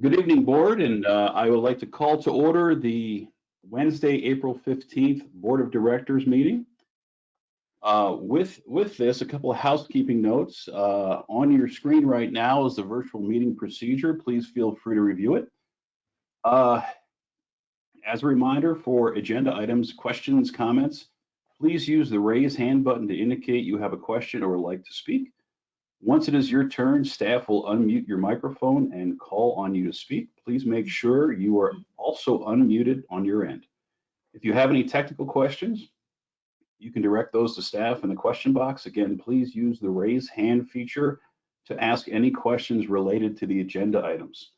Good evening, Board, and uh, I would like to call to order the Wednesday, April 15th Board of Directors meeting. Uh, With, with this, a couple of housekeeping notes. Uh, On your screen right now is the virtual meeting procedure. Please feel free to review it. Uh, As a reminder for agenda items, questions, comments, please use the raise hand button to indicate you have a question or would like to speak. Once it is your turn, staff will unmute your microphone and call on you to speak. Please make sure you are also unmuted on your end. If you have any technical questions, you can direct those to staff in the question box. Again, please use the raise hand feature to ask any questions related to the agenda items.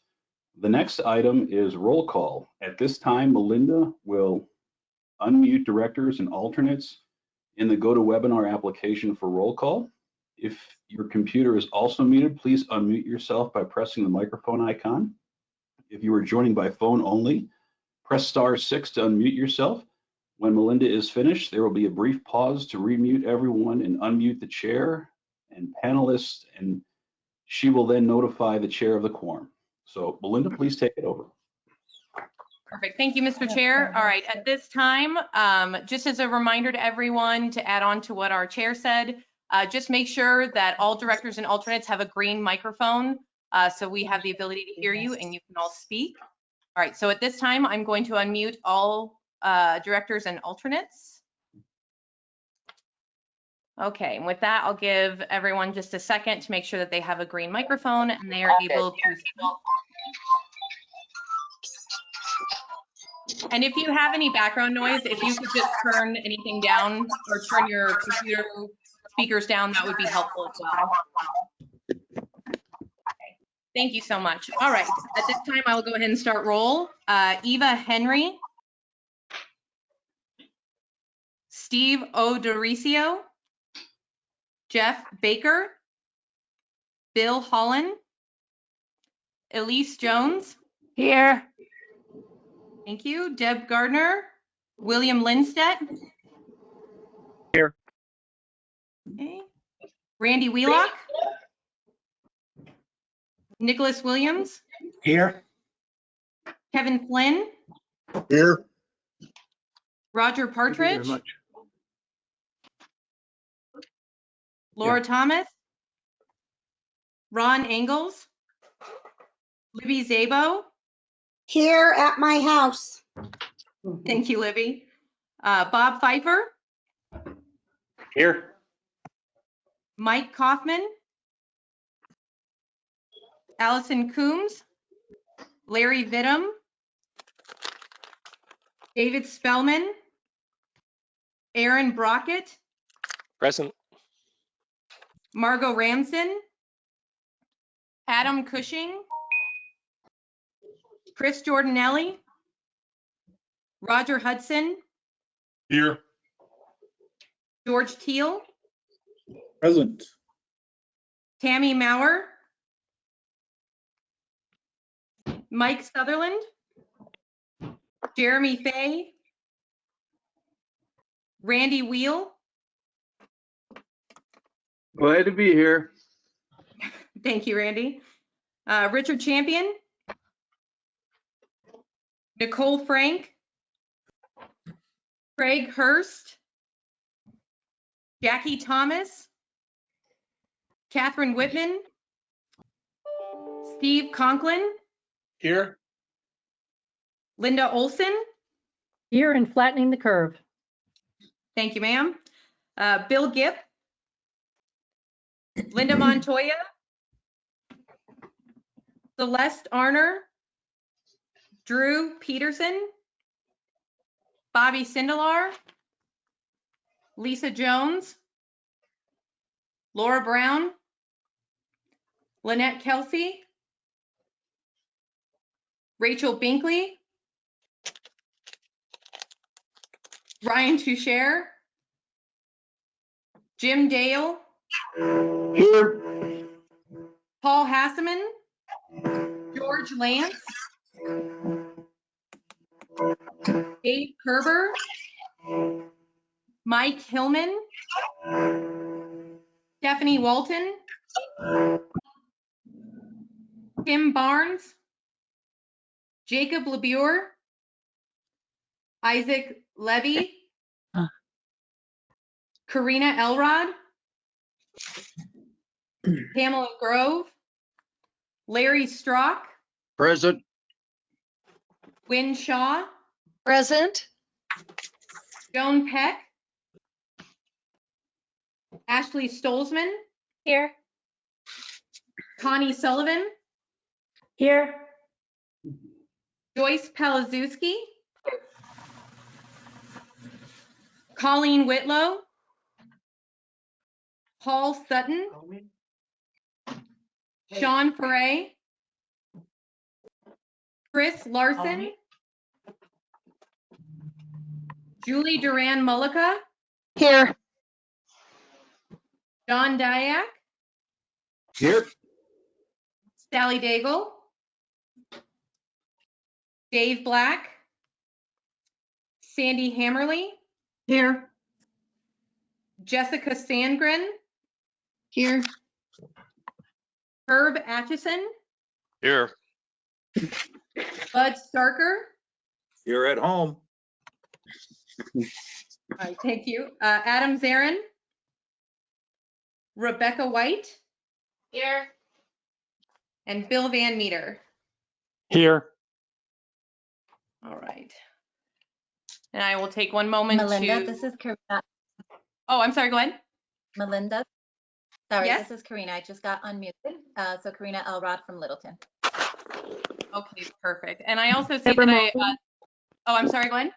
The next item is roll call. At this time, Melinda will unmute directors and alternates in the GoToWebinar application for roll call. If your computer is also muted, please unmute yourself by pressing the microphone icon. If you are joining by phone only, press star six to unmute yourself. When Melinda is finished, there will be a brief pause to remute everyone and unmute the chair and panelists, and she will then notify the chair of the quorum. So Melinda, please take it over. Perfect. Thank you, Mr. Chair. All right, at this time, um, just as a reminder to everyone to add on to what our chair said, uh, just make sure that all directors and alternates have a green microphone uh, so we have the ability to hear you and you can all speak. All right, so at this time, I'm going to unmute all uh, directors and alternates. Okay, and with that, I'll give everyone just a second to make sure that they have a green microphone and they are able to And if you have any background noise, if you could just turn anything down or turn your computer speakers down, that would be helpful as well. Okay, Thank you so much. All right, at this time, I will go ahead and start roll. Uh, Eva Henry. Steve O'Dorisio. Jeff Baker. Bill Holland. Elise Jones. Here. Thank you. Deb Gardner. William Lindstedt. Here. Okay. Randy Wheelock. Nicholas Williams. Here. Kevin Flynn. Here. Roger Partridge. Laura Thomas. Ron Engels. Libby Szabo. Here at my house. Thank you, Libby. Uh, Bob Pfeiffer. Here. Mike Kaufman. Allison Coombs. Larry Vittum, David Spellman. Aaron Brockett. Present. Margot Ramson. Adam Cushing. Chris Jordanelli. Roger Hudson. Here. George Teal. Present. Tammy Mauer. Mike Sutherland. Jeremy Fay. Randy Wheel. Glad to be here. Thank you, Randy. Uh, Richard Champion. Nicole Frank. Craig Hurst. Jackie Thomas. Catherine Whitman. Steve Conklin. Here. Linda Olson. Here and flattening the curve. Thank you, ma'am. Uh, Bill Gipp. Linda Montoya. Celeste Arner. Drew Peterson. Bobby Sindelar. Lisa Jones. Laura Brown. Lynette Kelsey. Rachel Binkley. Ryan Toucher. Jim Dale. Here. Paul Hasseman. George Lance. Dave Kerber. Mike Hillman. Stephanie Walton. Tim Barnes. Jacob LaBure, Isaac Levy, Uh. Karina Elrod, Pamela Grove, Larry Strock, Present. Wynne Shaw, Present. Joan Peck, Ashley Stolzmann, Here. Connie Sullivan, Here. Joyce Palazewski, Colleen Whitlow, Paul Sutton, Sean Foray, Chris Larson, Julie Duran Mullica, Here. John Diak, Here. Sally Daigle, Dave Black, Sandy Hammerly, Here. Jessica Sandgren, Here. Herb Atchison, Here. Bud Starker. You're at home. All right, thank you. Uh, Adam Zarrin, Rebecca White, Here. and Bill Van Meter. Here. All right. And I will take one moment Melinda, to, this is Karina. oh, I'm sorry, go ahead. Melinda. Sorry, Yes? this is Karina. I just got unmuted. Uh, so Karina Elrod from Littleton. Okay, perfect. And I also see that I, uh, oh, I'm sorry, go ahead.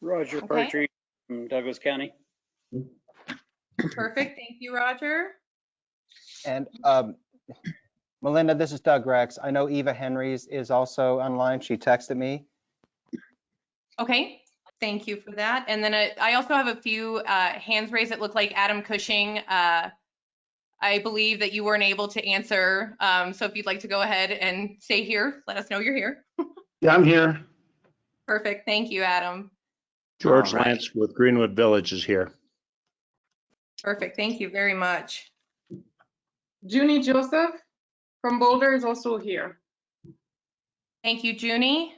Roger Okay. Partridge from Douglas County. Perfect, thank you, Roger. And um, Melinda, this is Doug Rex. I know Eva Henrys is also online. She texted me. Okay, thank you for that. And then I I also have a few uh, hands raised that look like Adam Cushing. Uh, I believe that you weren't able to answer. Um, So if you'd like to go ahead and stay here, let us know you're here. Yeah, I'm here. Perfect, thank you, Adam. George All right. Lance with Greenwood Village is here. Perfect, thank you very much. Junie Joseph from Boulder is also here. Thank you, Junie.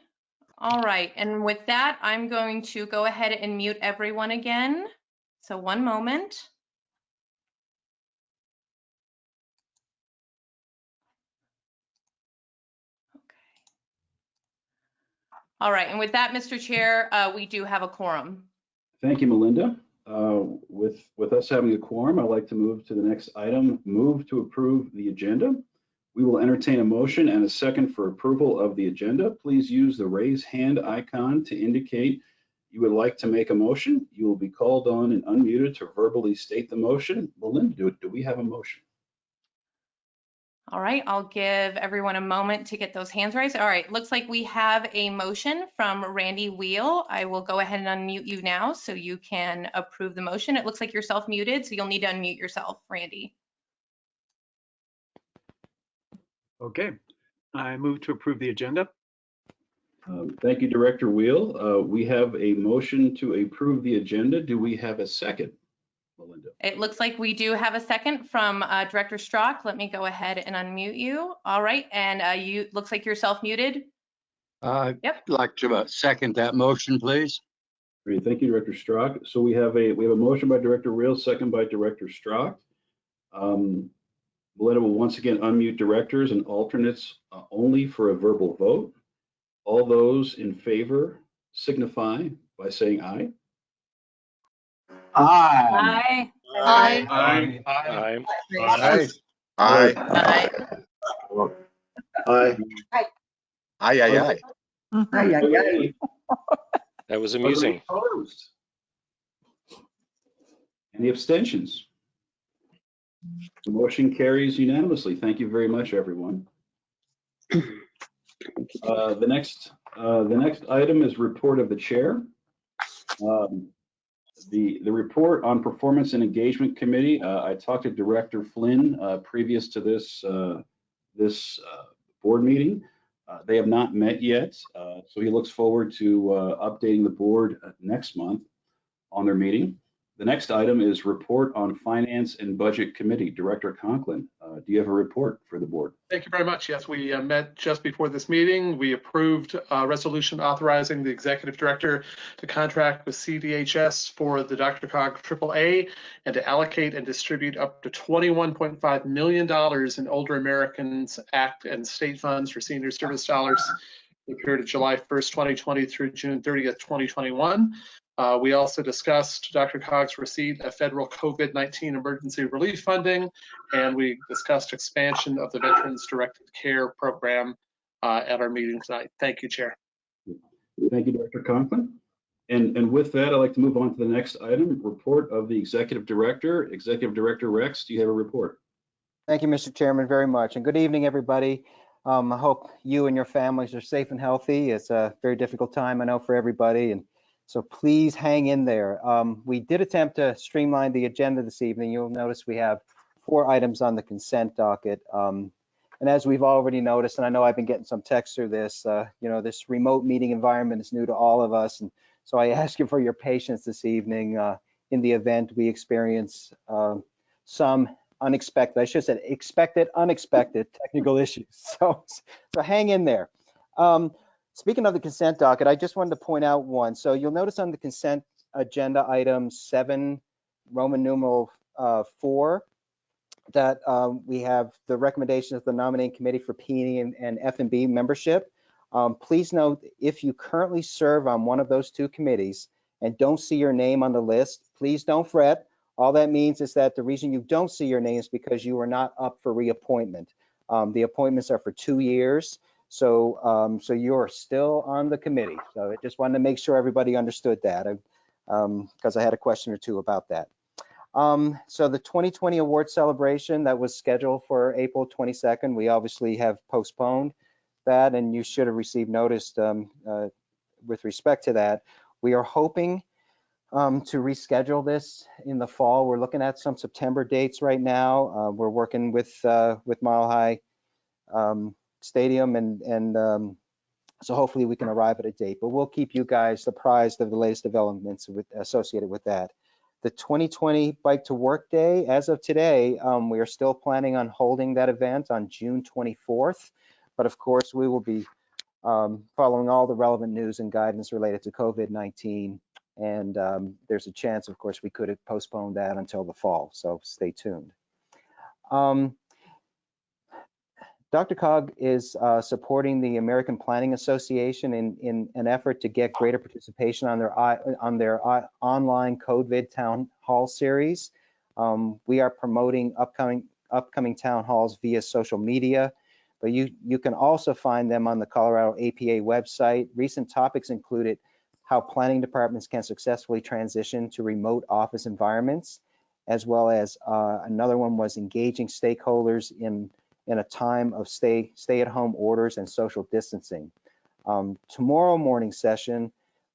All right, and with that, I'm going to go ahead and mute everyone again. So one moment. Okay. All right, and with that, Mr. Chair, uh, we do have a quorum. Thank you, Melinda. Uh, With, with us having a quorum, I'd like to move to the next item, move to approve the agenda. We will entertain a motion and a second for approval of the agenda. Please use the raise hand icon to indicate you would like to make a motion. You will be called on and unmuted to verbally state the motion. Melinda, do, do we have a motion? All right, I'll give everyone a moment to get those hands raised. All right, looks like we have a motion from Randy Wheel. I will go ahead and unmute you now so you can approve the motion. It looks like you're self-muted, so you'll need to unmute yourself, Randy. Okay, I move to approve the agenda. Um, Thank you, Director Wheel. Uh, We have a motion to approve the agenda. Do we have a second, Melinda? It looks like we do have a second from uh, Director Strock. Let me go ahead and unmute you. All right, and uh, you, looks like you're self-muted. I'd Yep. like to uh, second that motion, please. Great, thank you, Director Strock. So we have a, we have a motion by Director Wheel, second by Director Strock. Um, Melinda will once again unmute directors and alternates uh, only for a verbal vote. All those in favor signify by saying aye. Aye. Aye. Aye. Aye. Aye. Aye. Aye. Aye. Aye, aye, aye. Aye. Aye, aye, aye. That was amusing. Opposed? Any abstentions? The motion carries unanimously. Thank you very much, everyone. Uh, The next, uh, the next item is report of the chair. Um, The, the report on Performance and Engagement Committee, uh, I talked to Director Flynn uh, previous to this, uh, this uh, board meeting. They have not met yet, so he looks forward to updating the board next month on their meeting. The next item is report on Finance and Budget Committee. Director Conklin, uh, Uh, Do you have a report for the board? Thank you very much. Yes, we uh, met just before this meeting. We approved a resolution authorizing the executive director to contract with CDHS for the DRCOG AAA and to allocate and distribute up to $21.5 million in Older Americans Act and state funds for senior service dollars the period of July 1st, 2020 through June 30th, 2021. Uh, we also discussed DRCOG's receipt of federal COVID-19 emergency relief funding, and we discussed expansion of the Veterans Directed Care Program uh, at our meeting tonight. Thank you, Chair. Thank you, Dr. Conklin. And, and with that, I'd like to move on to the next item, report of the executive director. Executive Director Rex, do you have a report? Thank you, Mr. Chairman, very much. And good evening, everybody. Um, I hope you and your families are safe and healthy. It's a very difficult time, I know, for everybody. And so please hang in there. Um, we did attempt to streamline the agenda this evening. You'll notice we have four items on the consent docket. Um, and as we've already noticed, and I know I've been getting some texts through this, uh, you know, this remote meeting environment is new to all of us. And so I ask you for your patience this evening uh, in the event we experience uh, some unexpected, I should say expected, unexpected technical issues. So, so hang in there. Um, speaking of the consent docket, I just wanted to point out one. So you'll notice on the consent agenda item seven, Roman numeral uh, four, that um, we have the recommendation of the nominating committee for P and, and F&B membership. Um, please note, if you currently serve on one of those two committees and don't see your name on the list, please don't fret. All that means is that the reason you don't see your name is because you are not up for reappointment. Um, the appointments are for two years, so um, so you're still on the committee. So I just wanted to make sure everybody understood that, because I had a question or two about that. Um, so the 2020 award celebration that was scheduled for April 22nd, we obviously have postponed that, and you should have received notice um, uh, with respect to that. We are hoping um, to reschedule this in the fall. We're looking at some September dates right now. Uh, we're working with uh, with Mile High um, Stadium, and and um, so hopefully we can arrive at a date. But we'll keep you guys apprised of the latest developments with, associated with that. The 2020 Bike to Work Day, as of today, um, we are still planning on holding that event on June 24th. But of course, we will be um, following all the relevant news and guidance related to COVID-19 and um, there's a chance, of course, we could have postponed that until the fall, so stay tuned. DRCOG is uh, supporting the American Planning Association in, in an effort to get greater participation on their on their online COVID town hall series. Um, we are promoting upcoming upcoming town halls via social media, but you you can also find them on the Colorado APA website. Recent topics included how planning departments can successfully transition to remote office environments, as well as uh, another one was engaging stakeholders in, in a time of stay, stay at home orders and social distancing. Um, tomorrow morning session,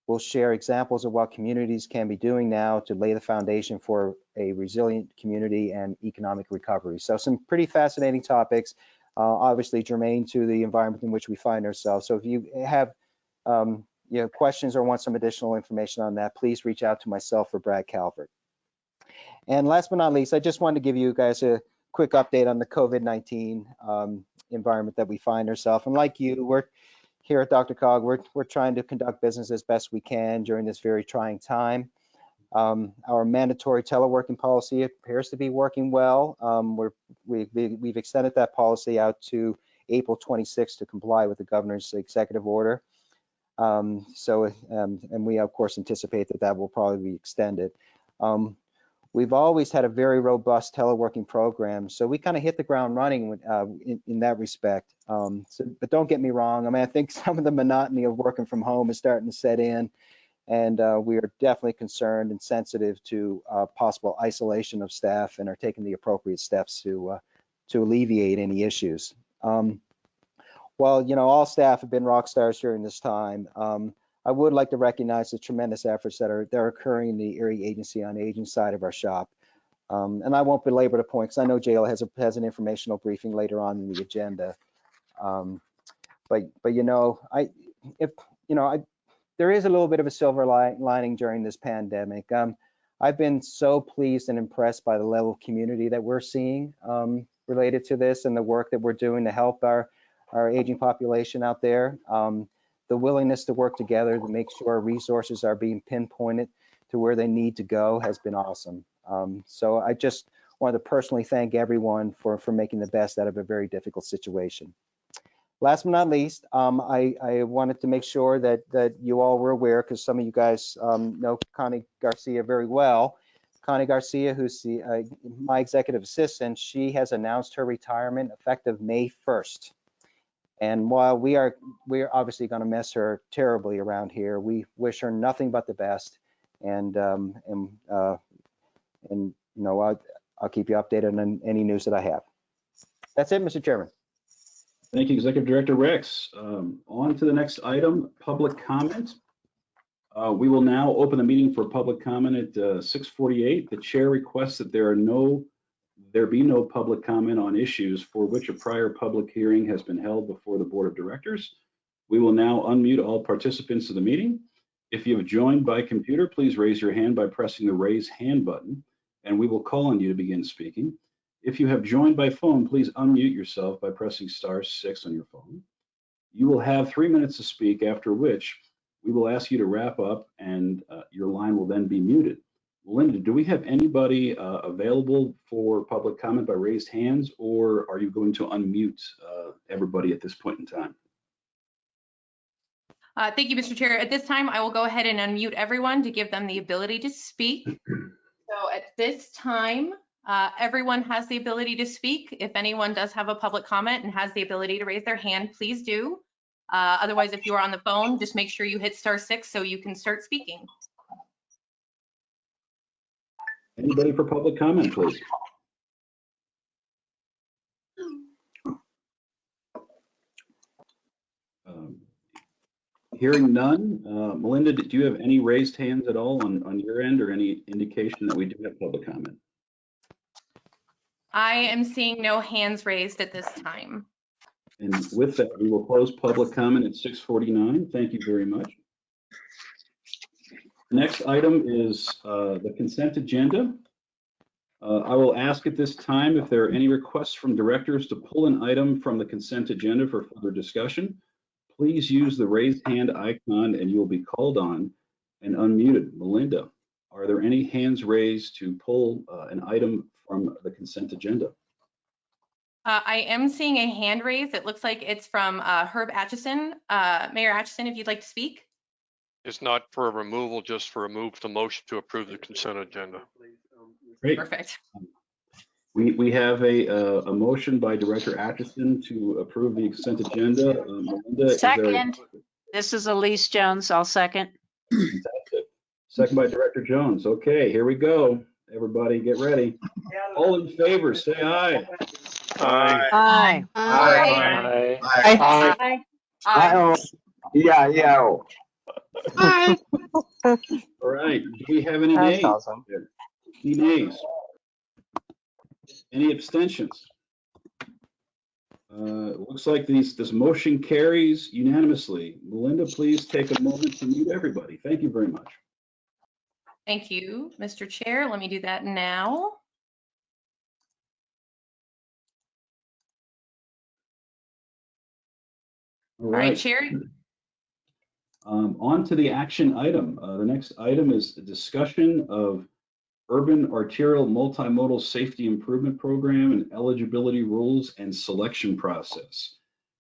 we'll share examples of what communities can be doing now to lay the foundation for a resilient community and economic recovery. So some pretty fascinating topics, uh, obviously germane to the environment in which we find ourselves. So if you have um, you have questions or want some additional information on that, please reach out to myself or Brad Calvert. And last but not least, I just wanted to give you guys a quick update on the COVID-19 um, environment that we find ourselves. And like you, we're here at DRCOG, we're, we're trying to conduct business as best we can during this very trying time. Um, our mandatory teleworking policy appears to be working well. Um, we're, we, we, have extended that policy out to April 26 to comply with the governor's executive order. Um, so, um, and we of course anticipate that that will probably be extended. We've always had a very robust teleworking program, so we kind of hit the ground running uh, in, in, that respect. Um, so, but don't get me wrong. I mean, I think some of the monotony of working from home is starting to set in, and uh, we are definitely concerned and sensitive to uh, possible isolation of staff and are taking the appropriate steps to uh, to alleviate any issues. Um, well, you know, all staff have been rock stars during this time. Um, I would like to recognize the tremendous efforts that are that are occurring in the Area Agency on Aging side of our shop. Um, and I won't belabor the point because I know JL has a has an informational briefing later on in the agenda. Um, but but you know, I if you know, I there is a little bit of a silver li lining during this pandemic. Um, I've been so pleased and impressed by the level of community that we're seeing um, related to this and the work that we're doing to help our, our aging population out there. Um, the willingness to work together to make sure our resources are being pinpointed to where they need to go has been awesome. Um, so I just wanted to personally thank everyone for, for making the best out of a very difficult situation. Last but not least, um, I, I wanted to make sure that, that you all were aware, because some of you guys um, know Connie Garcia very well. Connie Garcia, who's the, uh, my executive assistant, she has announced her retirement effective May 1st. And while we are, we're obviously going to miss her terribly around here, we wish her nothing but the best. And, um, and, uh, and you know, I'll, I'll keep you updated on any news that I have. That's it, Mr. Chairman. Thank you, Executive Director Rex. Um, On to the next item, public comment. Uh, We will now open the meeting for public comment at uh, 6:48. The chair requests that there are no, there be no public comment on issues for which a prior public hearing has been held before the Board of Directors. We will now unmute all participants of the meeting. If you have joined by computer, please raise your hand by pressing the raise hand button, and we will call on you to begin speaking. If you have joined by phone, please unmute yourself by pressing star six on your phone. You will have three minutes to speak, after which we will ask you to wrap up and uh, your line will then be muted. Linda, do we have anybody uh, available for public comment by raised hands, or are you going to unmute uh, everybody at this point in time? Uh, Thank you, Mr. Chair. At this time, I will go ahead and unmute everyone to give them the ability to speak. So at this time, uh, everyone has the ability to speak. If anyone does have a public comment and has the ability to raise their hand, please do. Uh, Otherwise, if you are on the phone, just make sure you hit star six so you can start speaking. Anybody for public comment, please? Um, Hearing none, uh, Melinda, do you have any raised hands at all on, on your end or any indication that we do have public comment? I am seeing no hands raised at this time. And with that, we will close public comment at 6:49. Thank you very much. Next item is uh, the consent agenda. Uh, I will ask at this time if there are any requests from directors to pull an item from the consent agenda for further discussion. Please use the raised hand icon and you will be called on and unmuted. Melinda, are there any hands raised to pull uh, an item from the consent agenda? Uh, I am seeing a hand raised. It looks like it's from uh, Herb Atchison. Uh, Mayor Atchison, if you'd like to speak. It's not for a removal, just for a move to motion to approve the consent agenda. Great. Perfect. We, we have a, uh, a motion by Director Atchison to approve the consent agenda. Uh, Melinda, is there a- Second. This is Elise Jones. I'll second. Fantastic. Second by Director Jones. Okay, here we go. Everybody get ready. All in favor, say aye. Aye. Aye. Aye. Aye. Aye. Yeah, yeah. Aye. All right, do we have any nays? Any nays? Any abstentions? Uh, it looks like these, this motion carries unanimously. Melinda, please take a moment to mute everybody. Thank you very much. Thank you, Mr. Chair. Let me do that now. All All right, right. Chair. Um, on to the action item. Uh, the next item is a discussion of urban arterial multimodal safety improvement program and eligibility rules and selection process.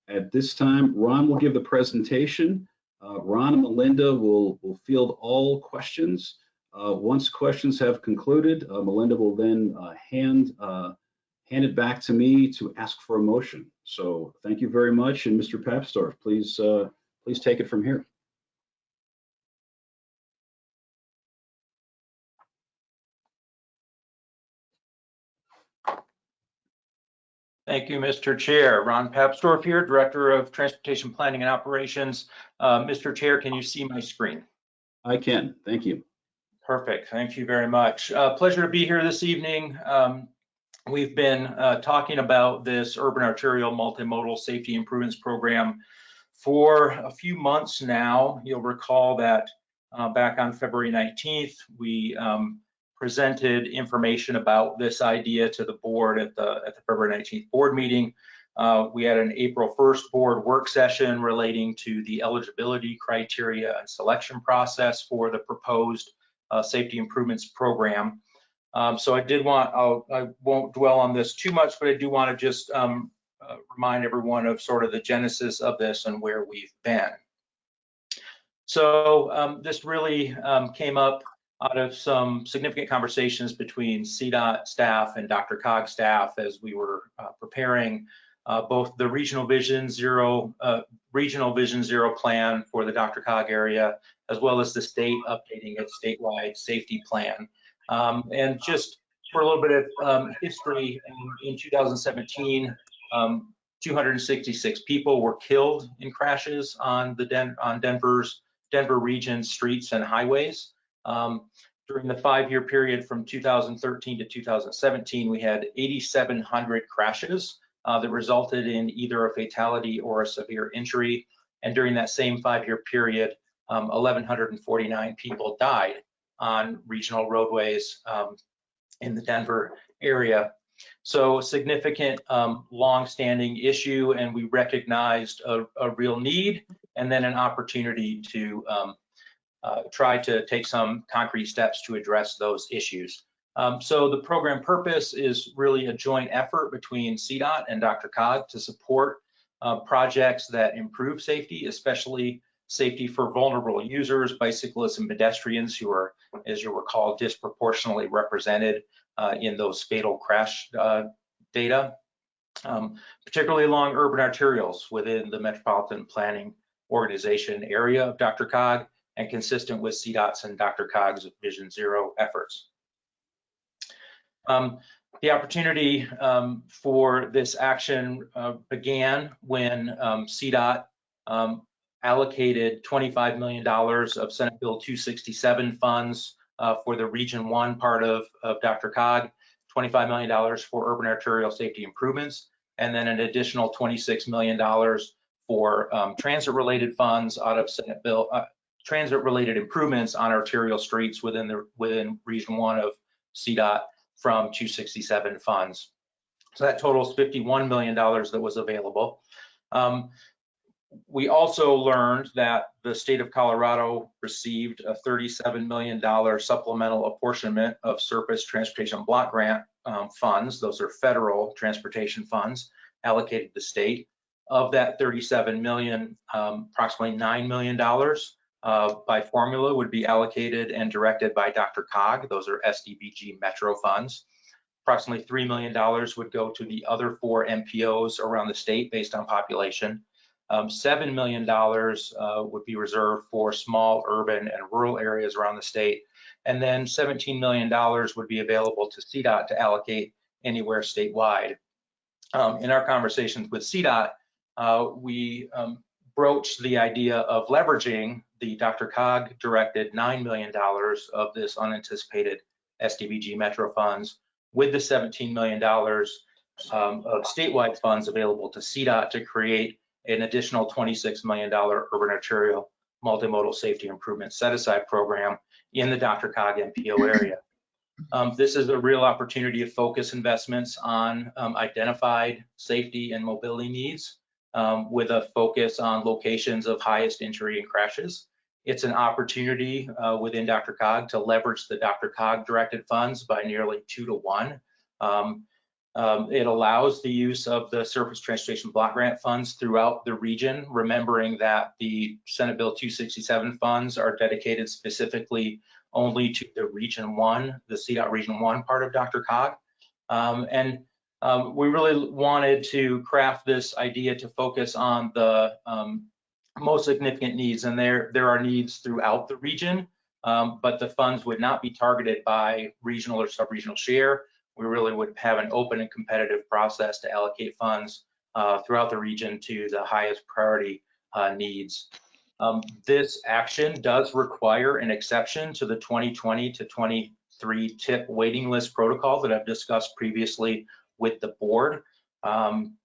At this time, Ron will give the presentation. Uh, Ron and Melinda will, will field all questions. Uh, once questions have concluded, uh, Melinda will then uh, hand, uh, hand it back to me to ask for a motion. So thank you very much. And Mr. Papsdorf, please, please take it from here. Thank you, Mr. Chair. Ron Papsdorf here, Director of Transportation Planning and Operations. Uh, Mr. Chair, can you see my screen? I can, thank you. Perfect. Thank you very much. Uh, pleasure to be here this evening. Um, we've been uh, talking about this urban arterial multimodal safety improvements program for a few months now. You'll recall that uh, back on February 19th, we um, presented information about this idea to the board at the, at the February 19th board meeting. Uh, we had an April 1st board work session relating to the eligibility criteria and selection process for the proposed uh, safety improvements program. Um, so I did want, I'll, I won't dwell on this too much, but I do want to just um, uh, remind everyone of sort of the genesis of this and where we've been. So um, this really um, came up out of some significant conversations between CDOT staff and DRCOG staff as we were uh, preparing uh, both the regional vision zero, uh, regional vision zero plan for the DRCOG area, as well as the state updating its statewide safety plan. Um, and just for a little bit of um, history, in, in 2017, um, 266 people were killed in crashes on the Den on Denver's Denver region streets and highways. Um, during the five-year period from 2013 to 2017, we had 8,700 crashes uh, that resulted in either a fatality or a severe injury. And during that same five-year period, um, 1,149 people died on regional roadways um, in the Denver area. So a significant, um, long-standing issue, and we recognized a, a, real need and then an opportunity to um, try to take some concrete steps to address those issues. Um, so the program purpose is really a joint effort between CDOT and DRCOG to support uh, projects that improve safety, especially safety for vulnerable users, bicyclists and pedestrians who are, as you recall, disproportionately represented uh, in those fatal crash uh, data, um, particularly along urban arterials within the Metropolitan Planning Organization area of DRCOG and consistent with CDOT's and DRCOG's Vision Zero efforts. Um, the opportunity um, for this action uh, began when um, CDOT um, allocated $25 million of Senate Bill 267 funds uh, for the Region 1 part of, of DRCOG, $25 million for urban arterial safety improvements, and then an additional $26 million for um, transit-related funds out of Senate Bill, uh, transit-related improvements on arterial streets within the within Region 1 of CDOT from 267 funds. So that totals $51 million that was available. Um, we also learned that the state of Colorado received a $37 million supplemental apportionment of surface transportation block grant um, funds. Those are federal transportation funds allocated to the state. Of that 37 million, um, approximately $9 million uh, by formula would be allocated and directed by DRCOG. Those are STBG Metro funds. Approximately $3 million would go to the other four MPOs around the state based on population. Um, $7 million uh, would be reserved for small urban and rural areas around the state. And then $17 million would be available to CDOT to allocate anywhere statewide. Um, in our conversations with CDOT, uh, we um, broached the idea of leveraging the DRCOG directed $9 million of this unanticipated STBG Metro funds with the $17 million um, of statewide funds available to CDOT to create an additional $26 million urban arterial multimodal safety improvement set aside program in the DRCOG MPO area. Um, this is a real opportunity to focus investments on um, identified safety and mobility needs um, with a focus on locations of highest injury and crashes. It's an opportunity uh, within DRCOG to leverage the DRCOG directed funds by nearly two to one. Um, um, it allows the use of the surface transportation block grant funds throughout the region, remembering that the Senate Bill 267 funds are dedicated specifically only to the Region 1, the CDOT Region 1 part of DRCOG. Um, and um, we really wanted to craft this idea to focus on the um, most significant needs, and there, there are needs throughout the region, um, but the funds would not be targeted by regional or sub-regional share we really would have an open and competitive process to allocate funds uh, throughout the region to the highest priority uh, needs. Um, this action does require an exception to the 2020 to 23 tip waiting list protocol that I've discussed previously with the board. Um,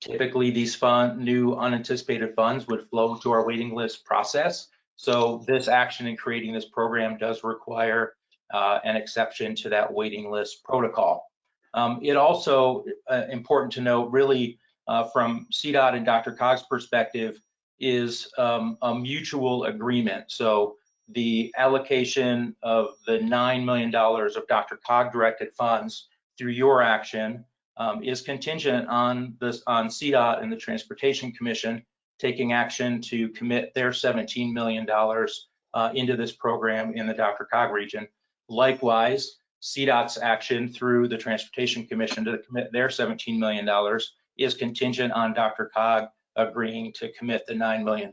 typically, these fund, new unanticipated funds would flow to our waiting list process. So this action in creating this program does require uh, an exception to that waiting list protocol. Um, it also uh, important to note, really, uh, from CDOT and DRCOG's perspective, is um, a mutual agreement. So the allocation of the $9 million of DRCOG directed funds through your action um, is contingent on this on CDOT and the Transportation Commission taking action to commit their $17 million uh, into this program in the DRCOG region. Likewise, CDOT's action through the Transportation Commission to commit their $17 million is contingent on DRCOG agreeing to commit the $9 million.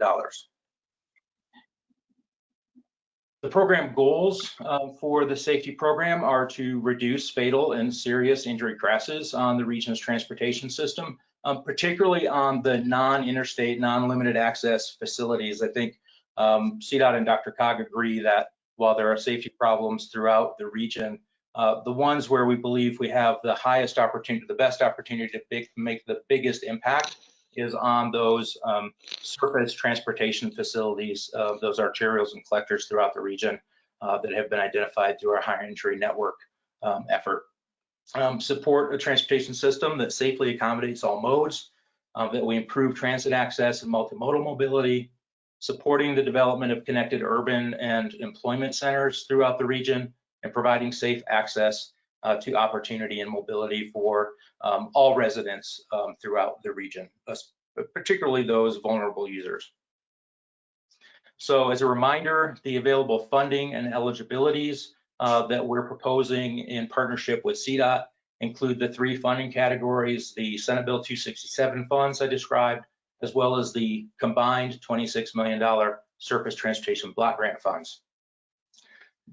The program goals uh, for the safety program are to reduce fatal and serious injury crashes on the region's transportation system, um, particularly on the non-interstate, non-limited access facilities. I think um, CDOT and DRCOG agree that while there are safety problems throughout the region, uh, the ones where we believe we have the highest opportunity, the best opportunity to big, make the biggest impact is on those um, surface transportation facilities, uh, those arterials and collectors throughout the region uh, that have been identified through our high injury network um, effort. Um, support a transportation system that safely accommodates all modes, uh, that we improve transit access and multimodal mobility, supporting the development of connected urban and employment centers throughout the region, and providing safe access uh, to opportunity and mobility for um, all residents um, throughout the region, particularly those vulnerable users. So as a reminder, the available funding and eligibilities uh, that we're proposing in partnership with CDOT include the three funding categories, the Senate Bill 267 funds I described, as well as the combined $26 million surface transportation block grant funds.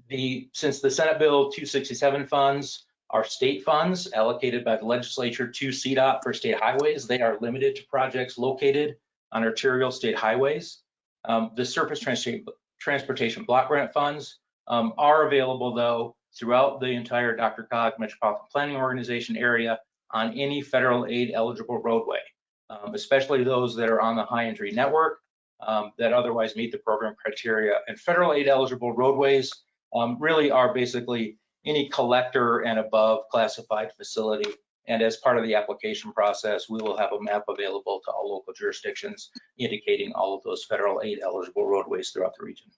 The, since the Senate Bill 267 funds are state funds allocated by the legislature to CDOT for state highways, they are limited to projects located on arterial state highways. Um, the surface transportation block grant funds um, are available though throughout the entire DRCOG Metropolitan Planning Organization area on any federal aid eligible roadway, um, especially those that are on the high injury network um, that otherwise meet the program criteria. And federal aid eligible roadways um, really are basically any collector and above classified facility. And as part of the application process, we will have a map available to all local jurisdictions indicating all of those federal aid eligible roadways throughout the region.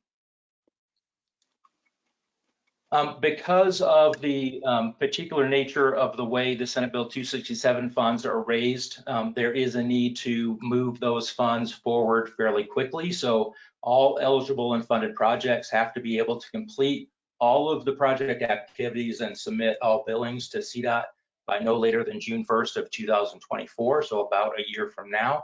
Um, because of the um, particular nature of the way the Senate Bill 267 funds are raised, um, there is a need to move those funds forward fairly quickly. So all eligible and funded projects have to be able to complete all of the project activities and submit all billings to CDOT by no later than June 1st of 2024, so about a year from now,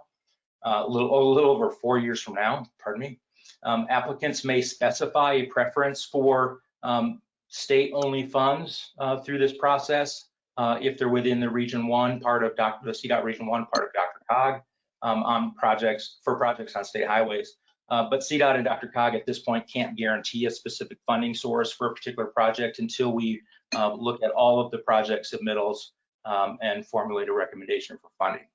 uh, a, little, a little over four years from now, pardon me. Um, applicants may specify a preference for um, state-only funds uh, through this process uh, if they're within the Region 1 part of Dr. the CDOT Region 1 part of DRCOG um, on projects for projects on state highways. Uh, but CDOT and DRCOG at this point can't guarantee a specific funding source for a particular project until we uh, look at all of the project submittals um, and formulate a recommendation for funding.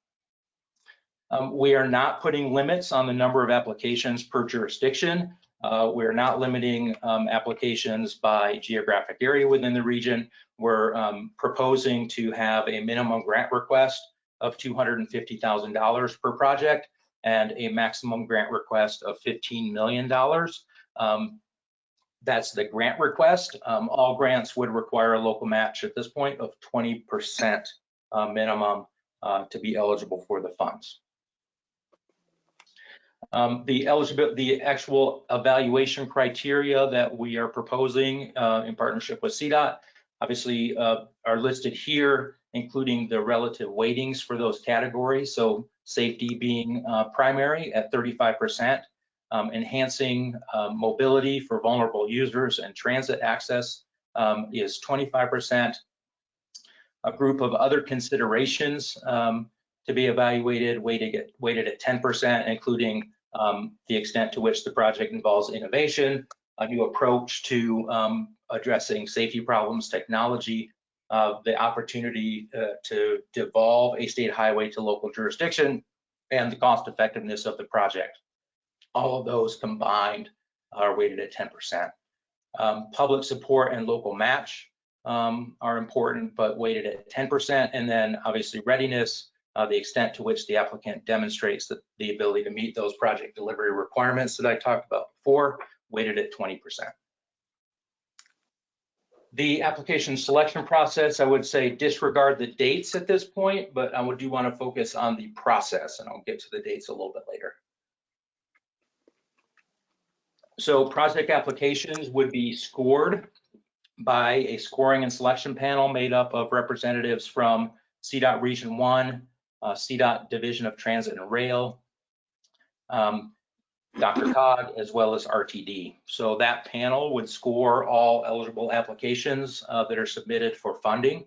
Um, we are not putting limits on the number of applications per jurisdiction. Uh, we're not limiting um, applications by geographic area within the region. We're um, proposing to have a minimum grant request of $250,000 per project and a maximum grant request of $15 million. Um, that's the grant request. Um, all grants would require a local match at this point of 20% uh, minimum uh, to be eligible for the funds. Um, the eligibility, the actual evaluation criteria that we are proposing uh, in partnership with CDOT, obviously uh, are listed here, including the relative weightings for those categories. So safety being uh, primary at 35%, um, enhancing uh, mobility for vulnerable users and transit access um, is 25%. A group of other considerations um, to be evaluated weighted at, weighted at 10%, including um, the extent to which the project involves innovation, a new approach to um, addressing safety problems, technology, uh, the opportunity uh, to devolve a state highway to local jurisdiction, and the cost effectiveness of the project. All of those combined are weighted at 10%. Um, Public support and local match um, are important, but weighted at 10%. And then obviously readiness, uh, the extent to which the applicant demonstrates the, the ability to meet those project delivery requirements that I talked about before, weighted at 20%. The application selection process, I would say disregard the dates at this point, but I would do want to focus on the process and I'll get to the dates a little bit later. So project applications would be scored by a scoring and selection panel made up of representatives from CDOT Region 1, uh, CDOT Division of Transit and Rail, um, DRCOG, as well as RTD. So that panel would score all eligible applications uh, that are submitted for funding.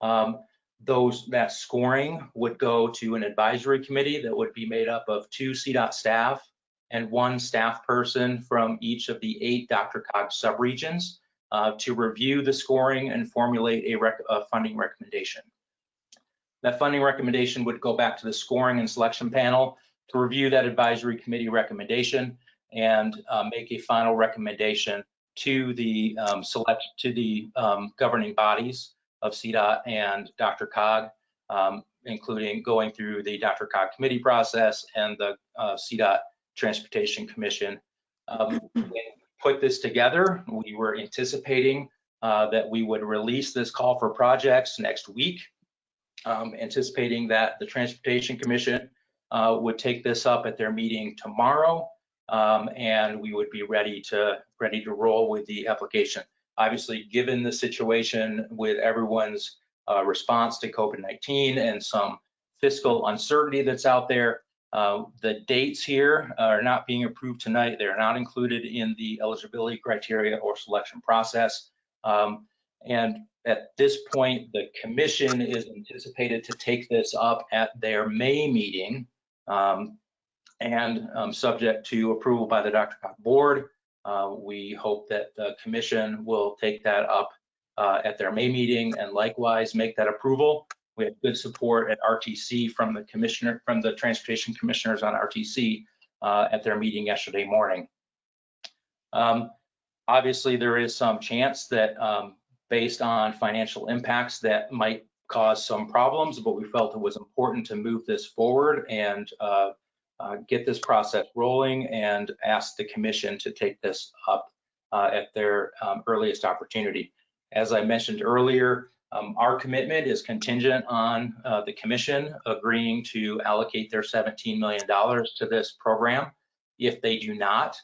Um, those that scoring would go to an advisory committee that would be made up of two CDOT staff and one staff person from each of the eight DRCOG subregions uh, to review the scoring and formulate a, rec a funding recommendation. That funding recommendation would go back to the scoring and selection panel to review that advisory committee recommendation and uh, make a final recommendation to the um, select to the um, governing bodies of CDOT and DRCOG, um, including going through the DRCOG committee process and the uh, CDOT Transportation Commission. Um, put this together, we were anticipating uh, that we would release this call for projects next week, um, anticipating that the Transportation Commission uh, would take this up at their meeting tomorrow, um, and we would be ready to ready to roll with the application. Obviously, given the situation with everyone's uh, response to COVID-19 and some fiscal uncertainty that's out there, uh, the dates here are not being approved tonight. They're not included in the eligibility criteria or selection process. Um, and at this point, the commission is anticipated to take this up at their May meeting um, and um, subject to approval by the Dr. Board. Uh, we hope that the commission will take that up uh, at their May meeting and likewise make that approval. We had good support at RTC from the commissioner, from the transportation commissioners on RTC uh, at their meeting yesterday morning. Um, obviously, there is some chance that um, based on financial impacts that might cause some problems, but we felt it was important to move this forward and uh, uh, get this process rolling and ask the commission to take this up uh, at their um, earliest opportunity. As I mentioned earlier, um, our commitment is contingent on uh, the commission agreeing to allocate their $17 million to this program. If they do not,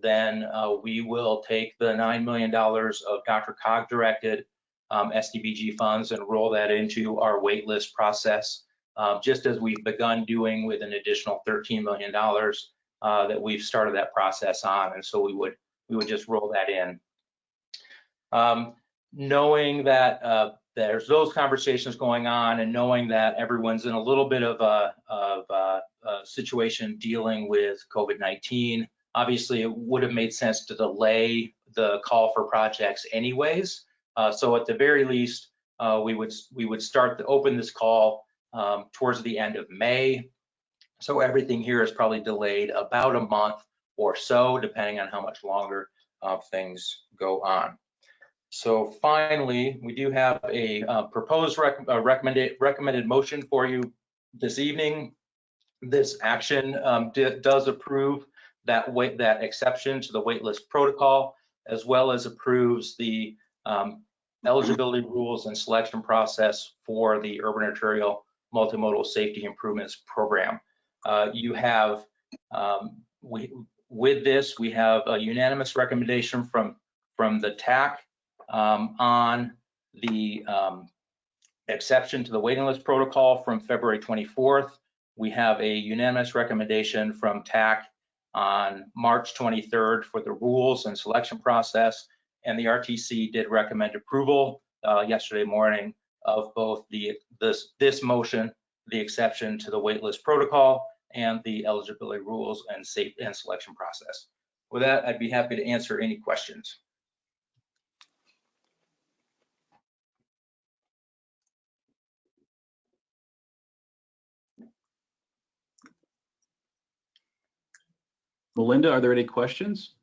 then uh, we will take the $9 million of DRCOG directed um, STBG funds and roll that into our waitlist process, uh, just as we've begun doing with an additional $13 million uh, that we've started that process on. And so we would we would just roll that in. Um, knowing that uh, there's those conversations going on and knowing that everyone's in a little bit of a, of a, a situation dealing with COVID-19, obviously it would have made sense to delay the call for projects anyways. Uh, so at the very least, uh, we would we would start to open this call um, towards the end of May. So everything here is probably delayed about a month or so, depending on how much longer uh, things go on. So finally, we do have a uh, proposed rec recommended recommended motion for you this evening. This action um, does approve that wait that exception to the waitlist protocol, as well as approves the um, eligibility rules and selection process for the urban arterial multimodal safety improvements program. Uh, you have, um, we, with this, we have a unanimous recommendation from, from the TAC um, on the um, exception to the waiting list protocol from February 24th. We have a unanimous recommendation from TAC on March 23rd for the rules and selection process and the RTC did recommend approval uh, yesterday morning of both the this this motion, the exception to the waitlist protocol, and the eligibility rules and safe and selection process. With that, I'd be happy to answer any questions. Melinda, are there any questions?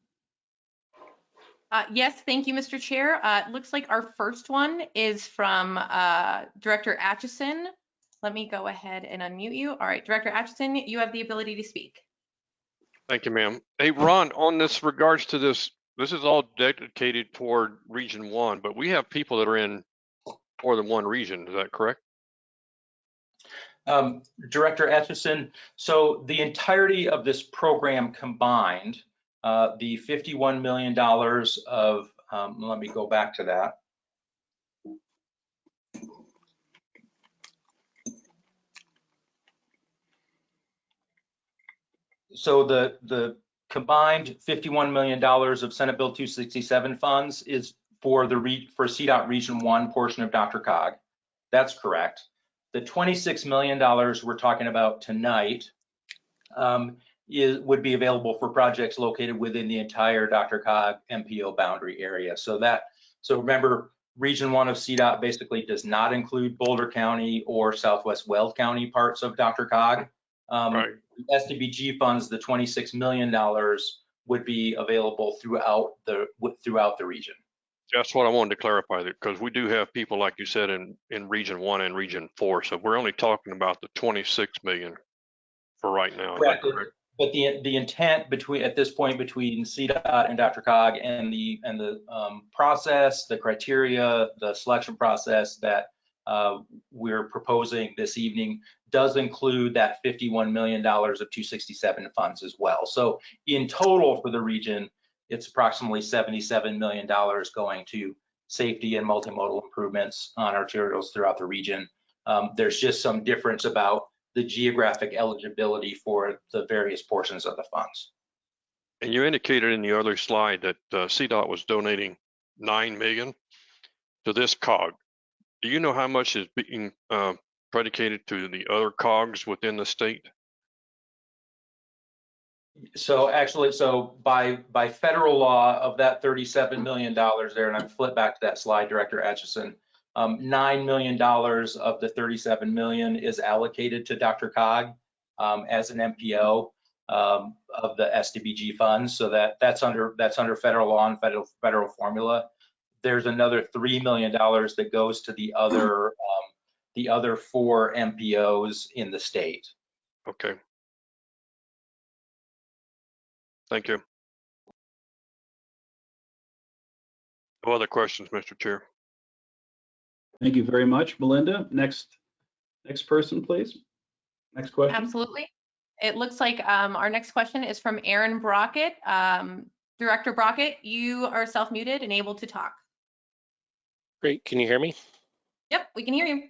Uh, Yes, thank you, Mr. Chair. Uh, It looks like our first one is from uh, Director Atchison. Let me go ahead and unmute you. All right, Director Atchison, you have the ability to speak. Thank you, ma'am. Hey, Ron, on this regards to this, this is all dedicated toward Region One, but we have people that are in more than one region. Is that correct? Um, Director Atchison, so the entirety of this program combined, uh, the $51 million of, um, let me go back to that. So the, the combined $51 million of Senate Bill 267 funds is for the, re- for CDOT Region 1 portion of DRCOG. That's correct. The $26 million we're talking about tonight um, is, would be available for projects located within the entire DRCOG MPO boundary area. So that, so remember, Region 1 of CDOT basically does not include Boulder County or Southwest Weld County parts of DRCOG. Um, Right. STBG funds, the $26 million would be available throughout the, throughout the region. That's what I wanted to clarify there, because we do have people, like you said, in, in Region One and Region Four. So we're only talking about the 26 million for right now. Correct. correct? But the, the intent between, at this point, between CDOT and DRCOG and the, and the um, process, the criteria, the selection process that uh, we're proposing this evening does include that $51 million of 267 funds as well. So in total for the region, it's approximately $77 million going to safety and multimodal improvements on arterials throughout the region. Um, There's just some difference about the geographic eligibility for the various portions of the funds. And you indicated in the other slide that uh, CDOT was donating 9 million to this cog. Do you know how much is being uh, predicated to the other cogs within the state? So actually, so by, by federal law of that $37 million there, and I'm flip back to that slide, Director Atchison, um, $9 million of the 37 million is allocated to DRCOG um, as an MPO um, of the STBG funds. So that, that's under, that's under federal law and federal, federal formula. There's another $3 million that goes to the other, um, the other four MPOs in the state. Okay. Thank you. No other questions, Mr. Chair. Thank you very much, Melinda. Next, next person, please. Next question. Absolutely. It looks like um, our next question is from Aaron Brockett. Um, Director Brockett, you are self-muted and able to talk. Great. Can you hear me? Yep, we can hear you.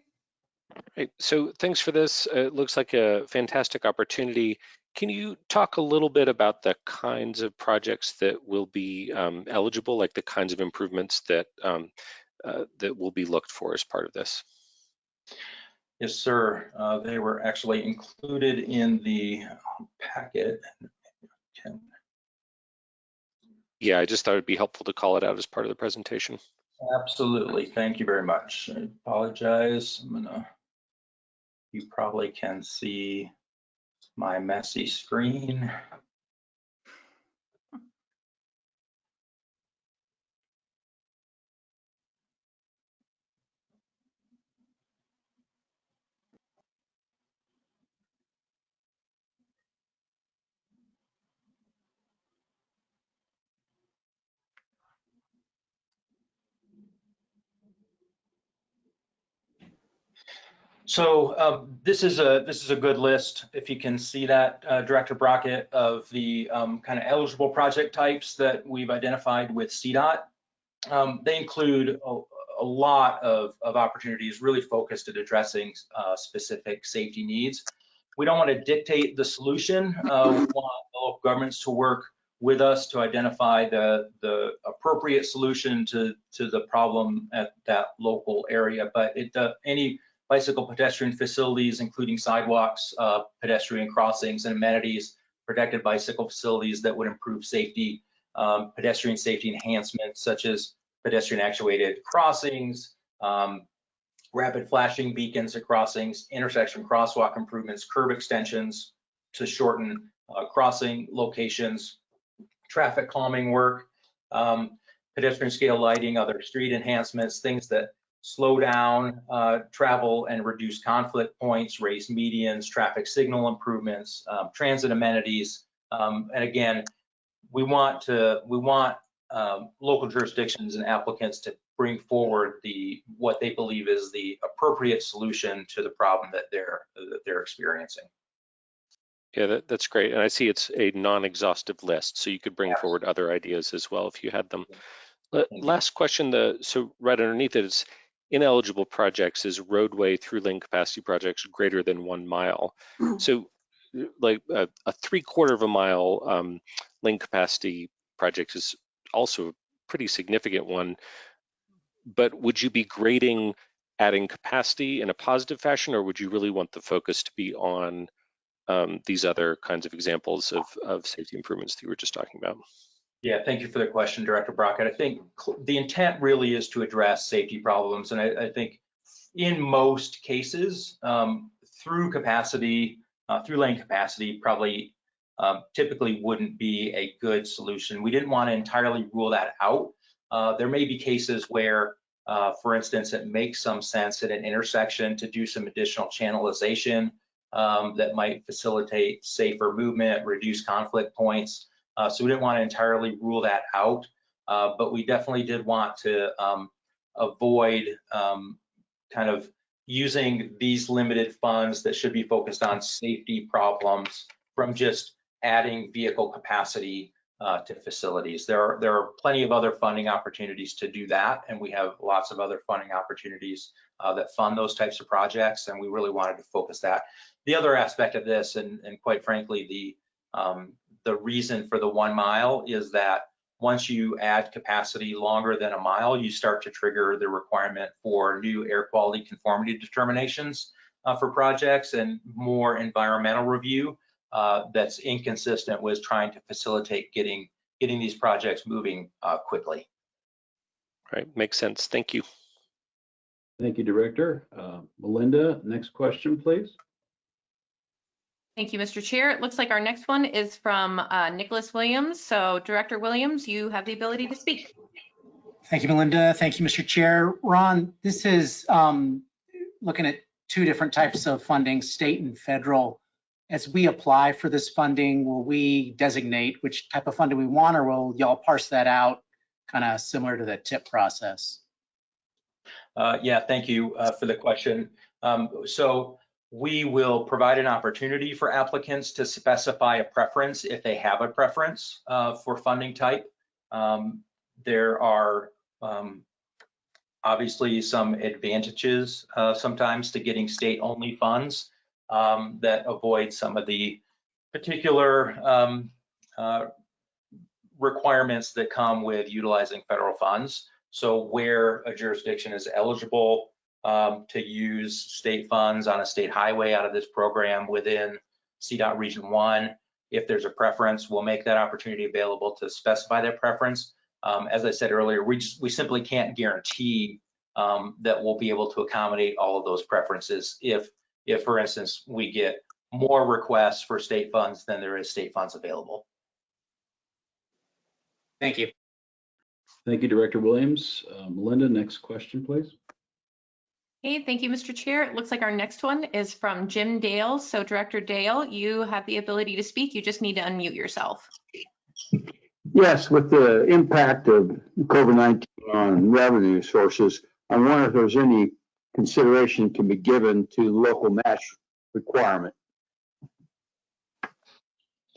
Great. So thanks for this. Uh, It looks like a fantastic opportunity. Can you talk a little bit about the kinds of projects that will be um, eligible, like the kinds of improvements that um, uh, that will be looked for as part of this? Yes, sir. Uh, They were actually included in the packet. Can- Yeah, I just thought it'd be helpful to call it out as part of the presentation. Absolutely. Thank you very much. I apologize. I'm gonna, you probably can see my messy screen. So um, this is a this is a good list. If you can see that, uh, Director Brockett, of the um, kind of eligible project types that we've identified with CDOT. Um, they include a, a lot of, of opportunities really focused at addressing uh, specific safety needs. We don't want to dictate the solution. Uh, we want local governments to work with us to identify the, the appropriate solution to, to the problem at that local area. But it, uh, any bicycle pedestrian facilities, including sidewalks, uh, pedestrian crossings and amenities, protected bicycle facilities that would improve safety, um, pedestrian safety enhancements such as pedestrian actuated crossings, um, rapid flashing beacons at crossings, intersection crosswalk improvements, curb extensions to shorten uh, crossing locations, traffic calming work, um, pedestrian scale lighting, other street enhancements, things that slow down uh, travel and reduce conflict points, raise medians, traffic signal improvements, um, transit amenities. Um, and again, we want to we want um, local jurisdictions and applicants to bring forward the what they believe is the appropriate solution to the problem that they're that they're experiencing. Yeah, that, that's great. And I see it's a non-exhaustive list, so you could bring forward other ideas as well if you had them. La- Last question, the so right underneath it is ineligible projects is roadway through lane capacity projects greater than one mile. So like a, a three quarter of a mile um, lane capacity project is also a pretty significant one. But would you be grading adding capacity in a positive fashion, or would you really want the focus to be on um, these other kinds of examples of, of safety improvements that you were just talking about? Yeah, thank you for the question, Director Brockett. I think the intent really is to address safety problems, and I, I think in most cases, um, through capacity, uh, through lane capacity, probably um, typically wouldn't be a good solution. We didn't want to entirely rule that out. Uh, there may be cases where, uh, for instance, it makes some sense at an intersection to do some additional channelization um, that might facilitate safer movement, reduce conflict points. Uh, so we didn't want to entirely rule that out, uh, but we definitely did want to um, avoid um, kind of using these limited funds that should be focused on safety problems from just adding vehicle capacity uh, to facilities. There are, there are plenty of other funding opportunities to do that, and we have lots of other funding opportunities uh, that fund those types of projects, and we really wanted to focus that. The other aspect of this, and, and quite frankly, the um, the reason for the one mile is that once you add capacity longer than a mile, you start to trigger the requirement for new air quality conformity determinations uh, for projects and more environmental review uh, that's inconsistent with trying to facilitate getting getting these projects moving uh, quickly. Right, makes sense. Thank you. Thank you, Director. Uh, Melinda, next question, please. Thank you, Mr. Chair. It looks like our next one is from uh, Nicholas Williams. So Director Williams, you have the ability to speak. Thank you, Melinda. Thank you, Mr. Chair. Ron, this is um, looking at two different types of funding, state and federal. As we apply for this funding, will we designate which type of funding we want, or will y'all parse that out kind of similar to the TIP process? Uh, yeah, thank you uh, for the question. Um, so we will provide an opportunity for applicants to specify a preference if they have a preference uh, for funding type. Um, there are um, obviously some advantages uh, sometimes to getting state-only funds um, that avoid some of the particular um, uh, requirements that come with utilizing federal funds. So where a jurisdiction is eligible um, to use state funds on a state highway out of this program within CDOT Region 1. If there's a preference, we'll make that opportunity available to specify that preference. Um, as I said earlier, we, just, we simply can't guarantee um, that we'll be able to accommodate all of those preferences if, if, for instance, we get more requests for state funds than there is state funds available. Thank you. Thank you, Director Williams. Uh, Melinda, next question, please. Okay, thank you, Mr. Chair. It looks like our next one is from Jim Dale. So Director Dale, you have the ability to speak. You just need to unmute yourself. Yes, with the impact of COVID-19 on revenue sources, I wonder if there's any consideration to be given to local match requirement.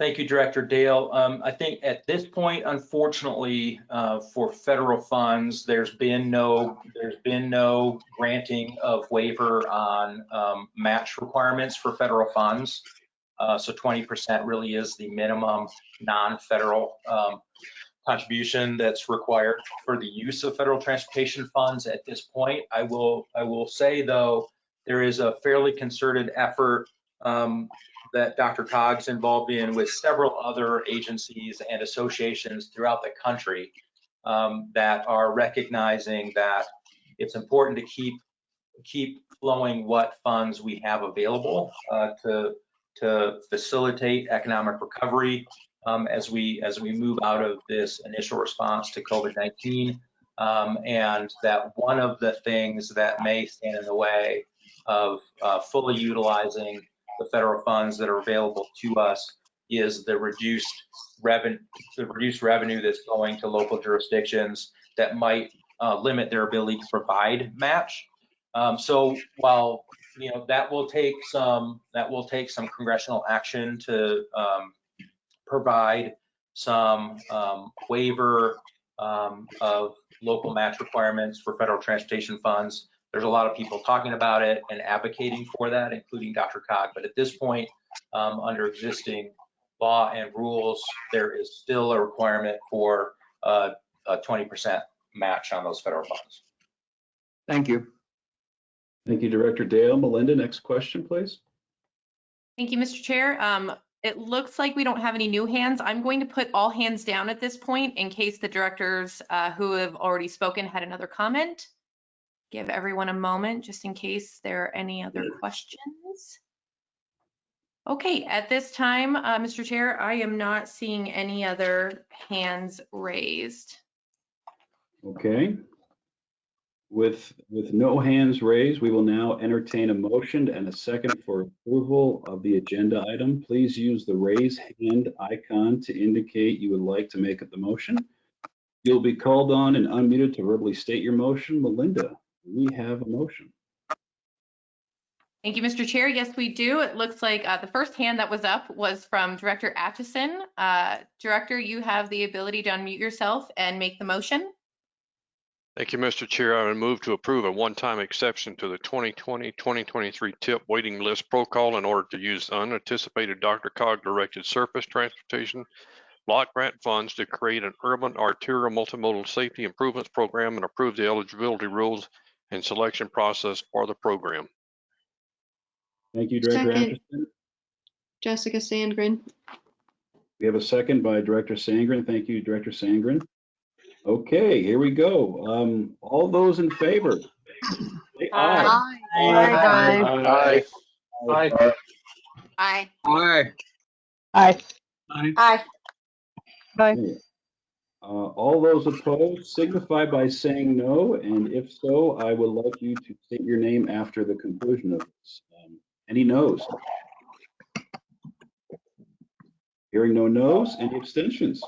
Thank you, Director Dale. Um, I think at this point, unfortunately, uh, for federal funds, there's been no there's been no granting of waiver on um, match requirements for federal funds. Uh, so 20% really is the minimum non-federal um, contribution that's required for the use of federal transportation funds at this point. I will I will say though, there is a fairly concerted effort um, that DRCOG's involved in with several other agencies and associations throughout the country um, that are recognizing that it's important to keep keep flowing what funds we have available uh, to to facilitate economic recovery um, as we as we move out of this initial response to COVID-19. Um, and that one of the things that may stand in the way of uh, fully utilizing the federal funds that are available to us is the reduced revenue, the reduced revenue that's going to local jurisdictions that might uh, limit their ability to provide match. Um, so while you know that will take some that will take some congressional action to um, provide some um, waiver um, of local match requirements for federal transportation funds. There's a lot of people talking about it and advocating for that, including DRCOG. But at this point, um, under existing law and rules, there is still a requirement for uh, a 20% match on those federal funds. Thank you. Thank you, Director Dale. Melinda, next question, please. Thank you, Mr. Chair. Um, it looks like we don't have any new hands. I'm going to put all hands down at this point in case the directors uh, who have already spoken had another comment. Give everyone a moment just in case there are any other questions. Okay, at this time, uh, Mr. Chair, I am not seeing any other hands raised. Okay. With, with no hands raised, we will now entertain a motion and a second for approval of the agenda item. Please use the raise hand icon to indicate you would like to make the motion. You'll be called on and unmuted to verbally state your motion. Melinda, we have a motion. Thank you, Mr. Chair. Yes, we do. It looks like uh, the first hand that was up was from Director Atchison. Uh, Director, you have the ability to unmute yourself and make the motion. Thank you, Mr. Chair. I would move to approve a one-time exception to the 2020-2023 TIP waiting list protocol in order to use unanticipated DRCOG directed surface transportation block grant funds to create an urban arterial multimodal safety improvements program and approve the eligibility rules and selection process for the program. Thank you, Director Second. Atchison. Jessica Sandgren. We have a second by Director Sandgren. Thank you, Director Sandgren. Okay, here we go. Um, all those in favor? Say aye. Aye. Aye. Aye. Aye. Aye. Aye. Okay. Uh, all those opposed signify by saying no, and if so, I would like you to state your name after the conclusion of this. Um, Any noes? Hearing no noes, any abstentions?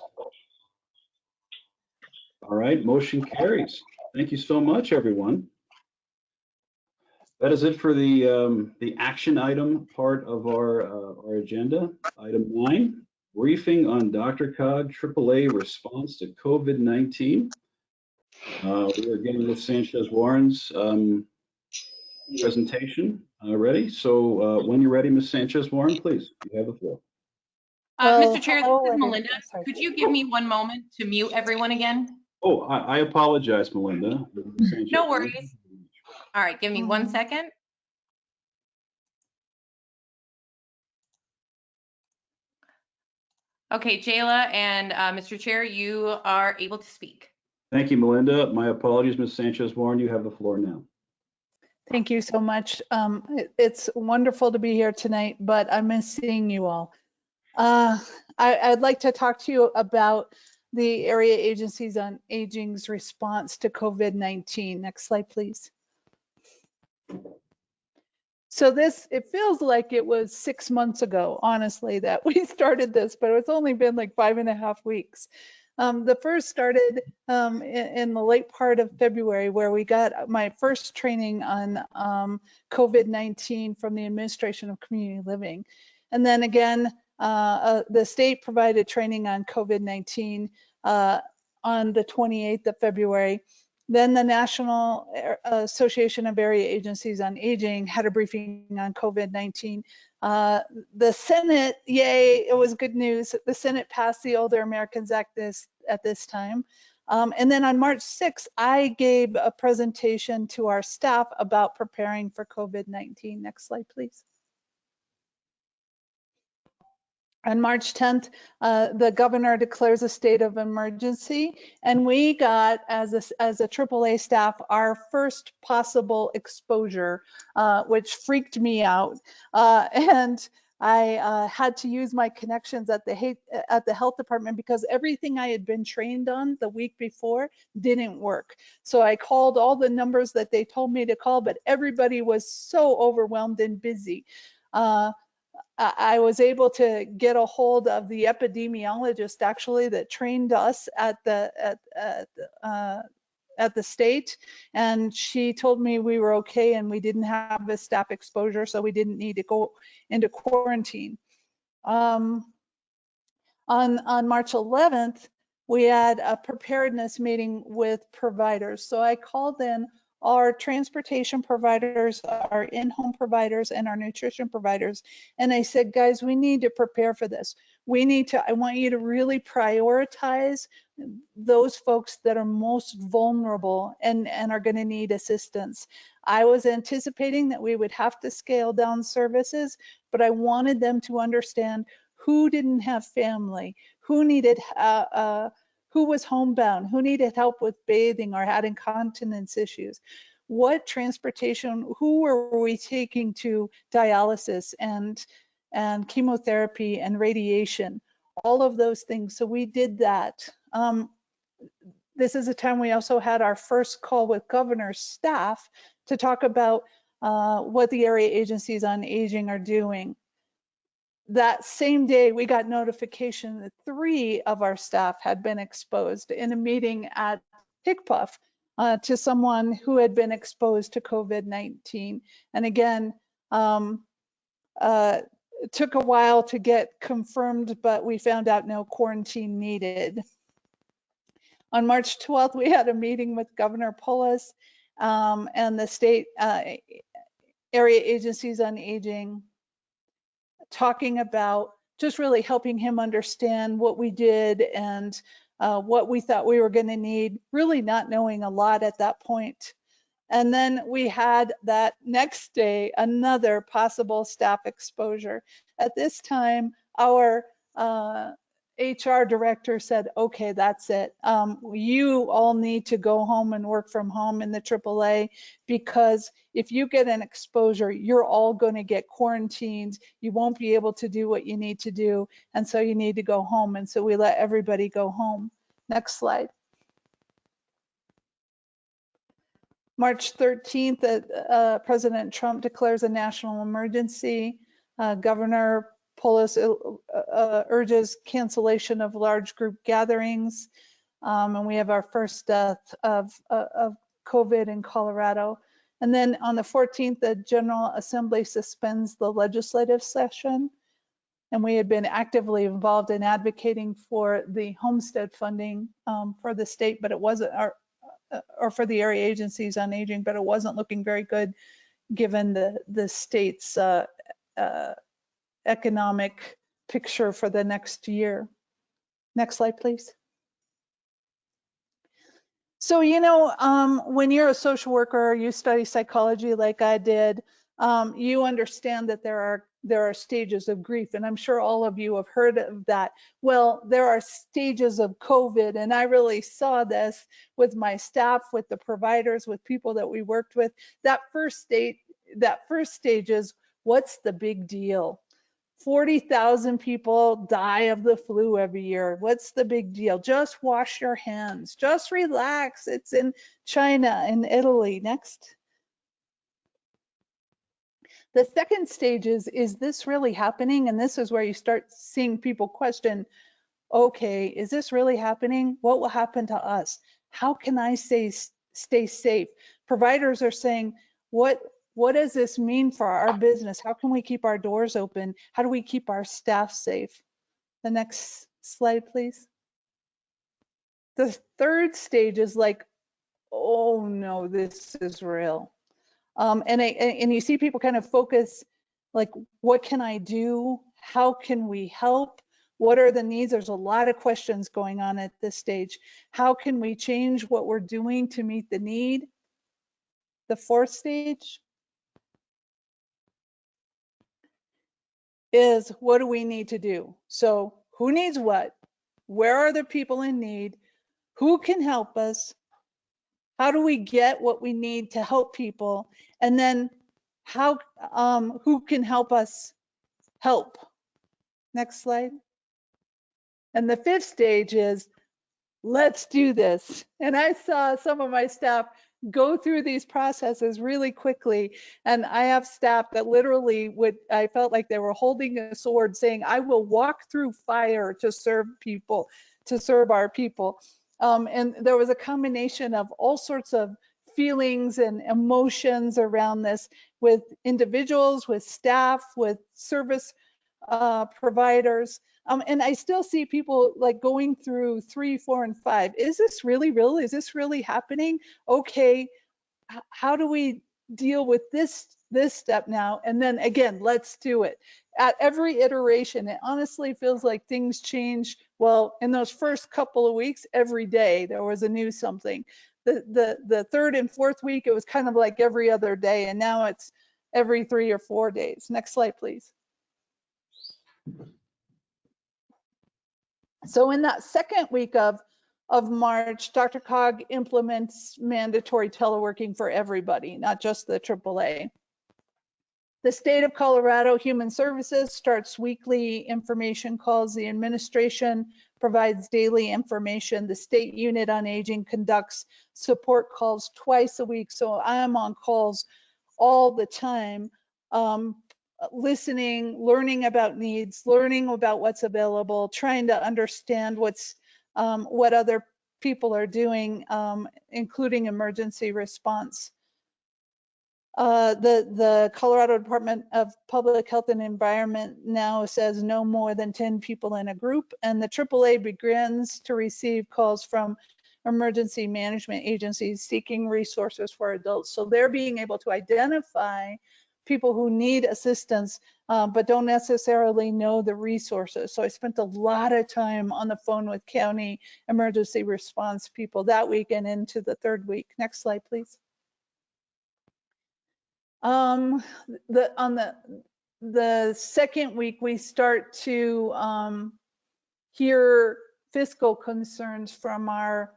All right, motion carries. Thank you so much, everyone. That is it for the, um, the action item part of our, uh, our agenda. Item nine, briefing on DRCOG AAA response to COVID-19. Uh, we are getting with Sanchez Warren's, um, presentation, uh, ready. So, uh, when you're ready, Ms. Sanchez Warren, please, you have the floor. Uh, Mr. Chair, this is. Melinda. Could you give me one moment to mute everyone again? Oh, I, I apologize, Melinda. No worries. All right, give me one second. Okay, Jayla and uh, Mr. Chair, you are able to speak. Thank you, Melinda. My apologies, Ms. Sanchez Warren. You have the floor now. Thank you so much. Um, it- It's wonderful to be here tonight, but I miss seeing you all. Uh, I- I'd like to talk to you about the area agencies on aging's response to COVID-19. Next slide, please. So this, it feels like it was six months ago, honestly, that we started this, but it's only been like five and a half weeks. Um, the first started um, in, in the late part of February, where we got my first training on um, COVID-19 from the Administration of Community Living. And then again, uh, uh, the state provided training on COVID-19 uh, on the 28th of February. Then the National Association of Area Agencies on Aging had a briefing on COVID-19. Uh, the Senate, yay, it was good news. The Senate passed the Older Americans Act this at this time. Um, and then on March 6th, I gave a presentation to our staff about preparing for COVID-19. Next slide, please. On March 10th, uh, the governor declares a state of emergency, and we got, as a, as a AAA staff, our first possible exposure, uh, which freaked me out. Uh, and I uh, had to use my connections at the at the health department because everything I had been trained on the week before didn't work. So I called all the numbers that they told me to call, but everybody was so overwhelmed and busy. Uh, I was able to get a hold of the epidemiologist actually that trained us at the at, at uh, at the state. And she told me we were okay and we didn't have a staff exposure so we didn't need to go into quarantine. Um, on on march 11th we had a preparedness meeting with providers. So i called in our transportation providers our in-home providers and our nutrition providers and i said guys we need to prepare for this we need to i want you to really prioritize those folks that are most vulnerable and, and are going to need assistance. I was anticipating that we would have to scale down services, but I wanted them to understand who didn't have family, who needed, uh, uh, who was homebound, who needed help with bathing or had incontinence issues. What transportation, who were we taking to dialysis and, and chemotherapy and radiation? all of those things. So we did that. Um, this is a time we also had our first call with governor's staff to talk about uh, what the area agencies on aging are doing. That same day, we got notification that three of our staff had been exposed in a meeting at HCPF uh, to someone who had been exposed to COVID-19. And again, um, uh, it took a while to get confirmed, but we found out no quarantine needed. On March 12th, we had a meeting with Governor Polis um, and the state uh, area agencies on aging, talking about just really helping him understand what we did and uh, what we thought we were going to need, really not knowing a lot at that point. And then we had that next day, another possible staff exposure. At this time, our uh, HR director said, okay, that's it. Um, you all need to go home and work from home in the AAA because if you get an exposure, you're all going to get quarantined. You won't be able to do what you need to do. And so you need to go home. And so we let everybody go home. Next slide. March 13th, uh, uh, President Trump declares a national emergency. Uh, Governor Polis uh, uh, urges cancellation of large group gatherings. Um, and we have our first death of, uh, of COVID in Colorado. And then on the 14th, the General Assembly suspends the legislative session. And we had been actively involved in advocating for the homestead funding um, for the state, but it wasn't our, uh, or for the area agencies on aging, but it wasn't looking very good given the, the state's uh, uh, economic picture for the next year. Next slide, please. So, you know, um, when you're a social worker, you study psychology like I did, um, you understand that there are there are stages of grief, and I'm sure all of you have heard of that. Well, there are stages of COVID, and I really saw this with my staff, with the providers, with people that we worked with. That first state, that first stage is what's the big deal? 40,000 people die of the flu every year. What's the big deal? Just wash your hands. Just relax. It's in China and Italy. Next. The second stage is, is this really happening? And this is where you start seeing people question, okay, is this really happening? What will happen to us? How can I stay, stay safe? Providers are saying, what, what does this mean for our business? How can we keep our doors open? How do we keep our staff safe? The next slide, please. The third stage is like, oh no, this is real. Um, and, I, and you see people kind of focus like, what can I do? How can we help? What are the needs? There's a lot of questions going on at this stage. How can we change what we're doing to meet the need? The fourth stage is what do we need to do? So who needs what? Where are the people in need? Who can help us? How do we get what we need to help people? And then how, um, who can help us help. Next slide. And the fifth stage is let's do this. And I saw some of my staff go through these processes really quickly. And I have staff that literally would, I felt like they were holding a sword saying, I will walk through fire to serve people, to serve our people. Um, and there was a combination of all sorts of feelings and emotions around this with individuals, with staff, with service uh, providers. Um, and I still see people like going through three, four, and five. Is this really real? Is this really happening? Okay, how do we deal with this this step now? And then again, let's do it. At every iteration, it honestly feels like things change. Well, in those first couple of weeks, every day there was a new something. The the the third and fourth week, it was kind of like every other day, and now it's every three or four days. Next slide, please. So in that second week of, of March, DRCOG implements mandatory teleworking for everybody, not just the AAA. The state of Colorado Human Services starts weekly information calls. The administration provides daily information. The state unit on aging conducts support calls twice a week. So I am on calls all the time. Um, listening, learning about needs, learning about what's available, trying to understand what's um, what other people are doing, um, including emergency response. Uh, the, the Colorado Department of Public Health and Environment now says no more than 10 people in a group, and the AAA begins to receive calls from emergency management agencies seeking resources for adults. So they're being able to identify people who need assistance uh, but don't necessarily know the resources. So I spent a lot of time on the phone with county emergency response people that week and into the third week. Next slide, please. Um, the on the the second week we start to um, hear fiscal concerns from our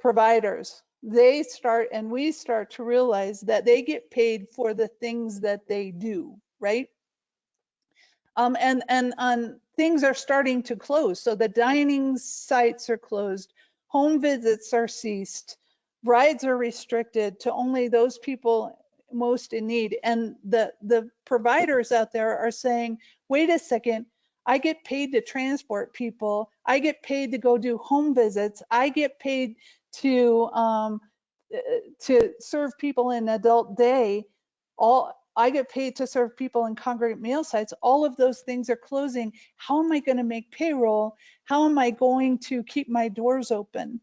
providers they start and we start to realize that they get paid for the things that they do, right? Um, and and on things are starting to close. So the dining sites are closed, home visits are ceased, rides are restricted to only those people most in need. And the the providers out there are saying, wait a second, I get paid to transport people. I get paid to go do home visits. I get paid to um, uh, to serve people in adult day. All I get paid to serve people in congregate meal sites. All of those things are closing. How am I going to make payroll? How am I going to keep my doors open?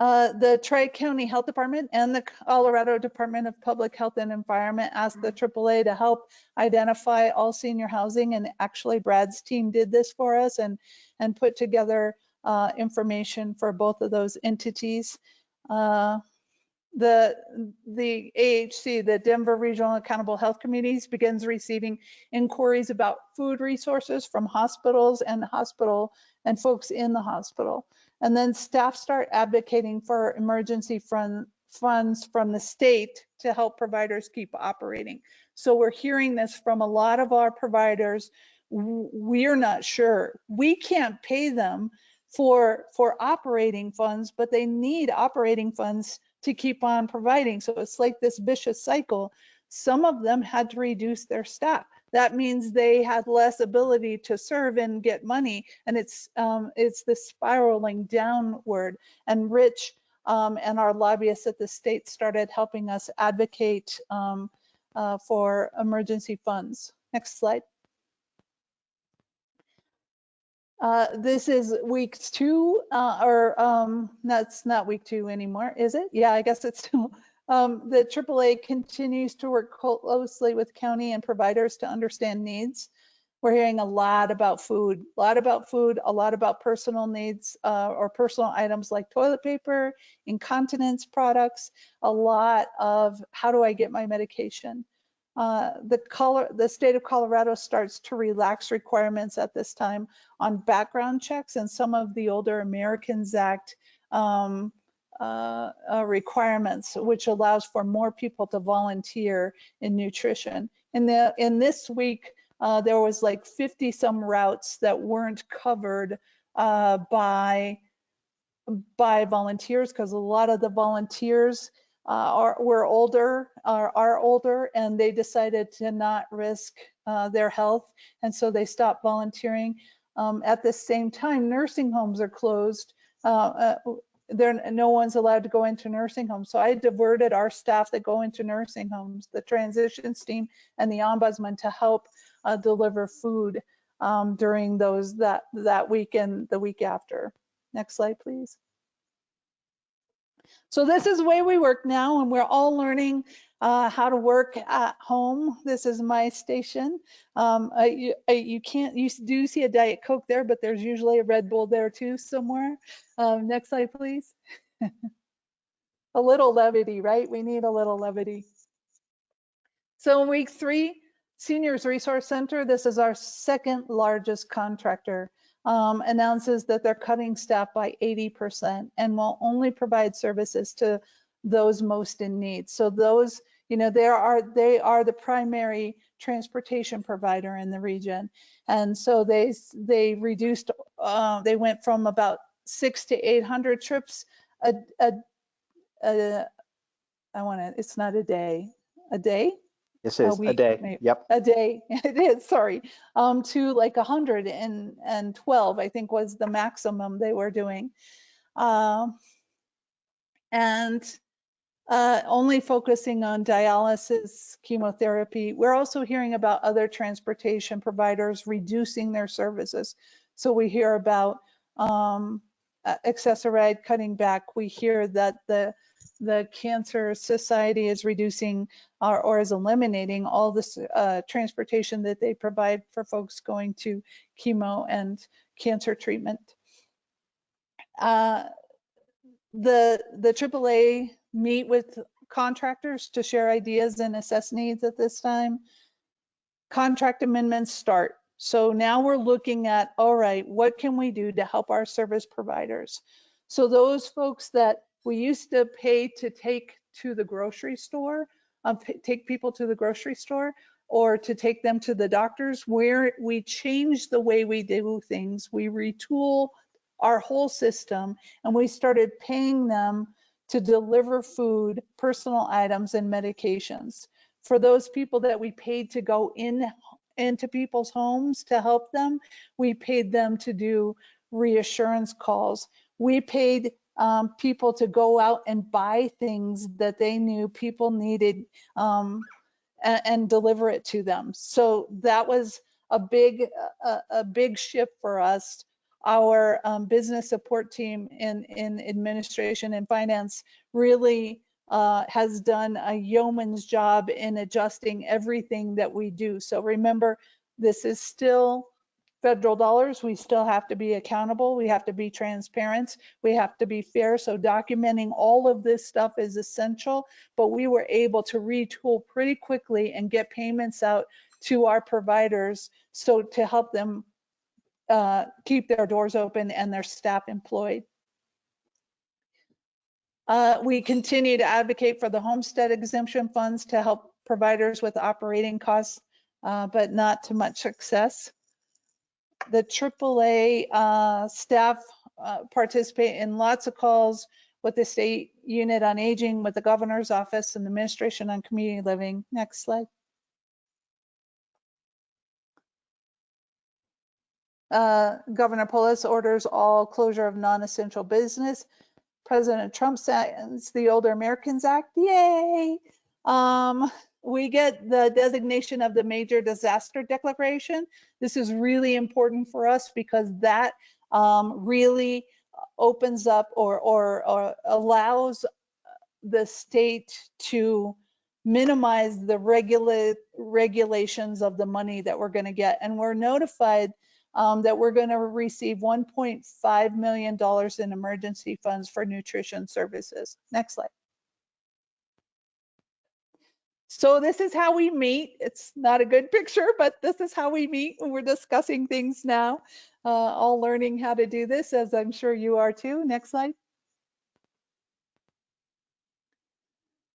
Uh, the Tri-County Health Department and the Colorado Department of Public Health and Environment asked the AAA to help identify all senior housing and actually Brad's team did this for us and, and put together uh, information for both of those entities. Uh, the the AHC, the Denver Regional Accountable Health Committees, begins receiving inquiries about food resources from hospitals and hospital and folks in the hospital. And then staff start advocating for emergency fund, funds from the state to help providers keep operating. So we're hearing this from a lot of our providers. We're not sure. We can't pay them for for operating funds, but they need operating funds to keep on providing. So it's like this vicious cycle. Some of them had to reduce their staff. That means they had less ability to serve and get money, and it's um, it's this spiraling downward. And Rich um, and our lobbyists at the state started helping us advocate um, uh, for emergency funds. Next slide. Uh, this is week two, uh, or um, that's not week two anymore, is it? Yeah, I guess it's still. Um, the AAA continues to work closely with county and providers to understand needs. We're hearing a lot about food, a lot about food, a lot about personal needs uh, or personal items like toilet paper, incontinence products, a lot of how do I get my medication. Uh, the, color, the state of Colorado starts to relax requirements at this time on background checks and some of the older Americans Act um, uh, uh, requirements, which allows for more people to volunteer in nutrition. in the, in this week, uh, there was like 50 some routes that weren't covered uh, by by volunteers because a lot of the volunteers uh, are were older are, are older and they decided to not risk uh, their health and so they stopped volunteering. Um, at the same time nursing homes are closed uh, uh, there no one's allowed to go into nursing homes. So i diverted our staff that go into nursing homes the transitions team and the ombudsman to help uh, deliver food um, during those that that week and the week after. Next slide, please. So this is the way we work now, and we're all learning uh, how to work at home. This is my station. Um, I, you, I, you, can't, you do see a Diet Coke there, but there's usually a Red Bull there too somewhere. Um, next slide, please. a little levity, right? We need a little levity. So in week three, Seniors Resource Center, this is our second largest contractor um, announces that they're cutting staff by 80% and will only provide services to those most in need. So those, you know, there are they are the primary transportation provider in the region, and so they they reduced. Uh, they went from about six to 800 trips a a, a I want to. It's not a day. A day this is a, a day. Maybe, yep. A day. It is. Sorry. Um, to like 112, I think was the maximum they were doing, um, and uh, only focusing on dialysis, chemotherapy. We're also hearing about other transportation providers reducing their services. So we hear about um, Access-a-Ride cutting back. We hear that the the Cancer Society is reducing or, or is eliminating all this uh, transportation that they provide for folks going to chemo and cancer treatment. Uh, the, the AAA meet with contractors to share ideas and assess needs at this time. Contract amendments start. So now we're looking at, all right, what can we do to help our service providers? So those folks that we used to pay to take to the grocery store, um, take people to the grocery store or to take them to the doctors where we changed the way we do things. We retool our whole system and we started paying them to deliver food, personal items and medications. For those people that we paid to go in into people's homes to help them, we paid them to do reassurance calls. We paid um, people to go out and buy things that they knew people needed um, and, and, deliver it to them. So that was a big, a, a big shift for us. Our um, business support team in, in administration and finance really uh, has done a yeoman's job in adjusting everything that we do. So remember, this is still federal dollars, we still have to be accountable. We have to be transparent. We have to be fair. So documenting all of this stuff is essential, but we were able to retool pretty quickly and get payments out to our providers so to help them uh, keep their doors open and their staff employed. Uh, we continue to advocate for the homestead exemption funds to help providers with operating costs, uh, but not to much success the AAA uh, staff uh, participate in lots of calls with the state unit on aging, with the governor's office and the administration on community living. Next slide. Uh, Governor Polis orders all closure of non-essential business. President Trump signs the Older Americans Act. Yay! Um, we get the designation of the major disaster declaration. This is really important for us because that um, really opens up or, or, or allows the state to minimize the regula regulations of the money that we're going to get. And we're notified um, that we're going to receive $1.5 million in emergency funds for nutrition services. Next slide. So this is how we meet. It's not a good picture, but this is how we meet we're discussing things now. Uh, all learning how to do this, as I'm sure you are too. Next slide.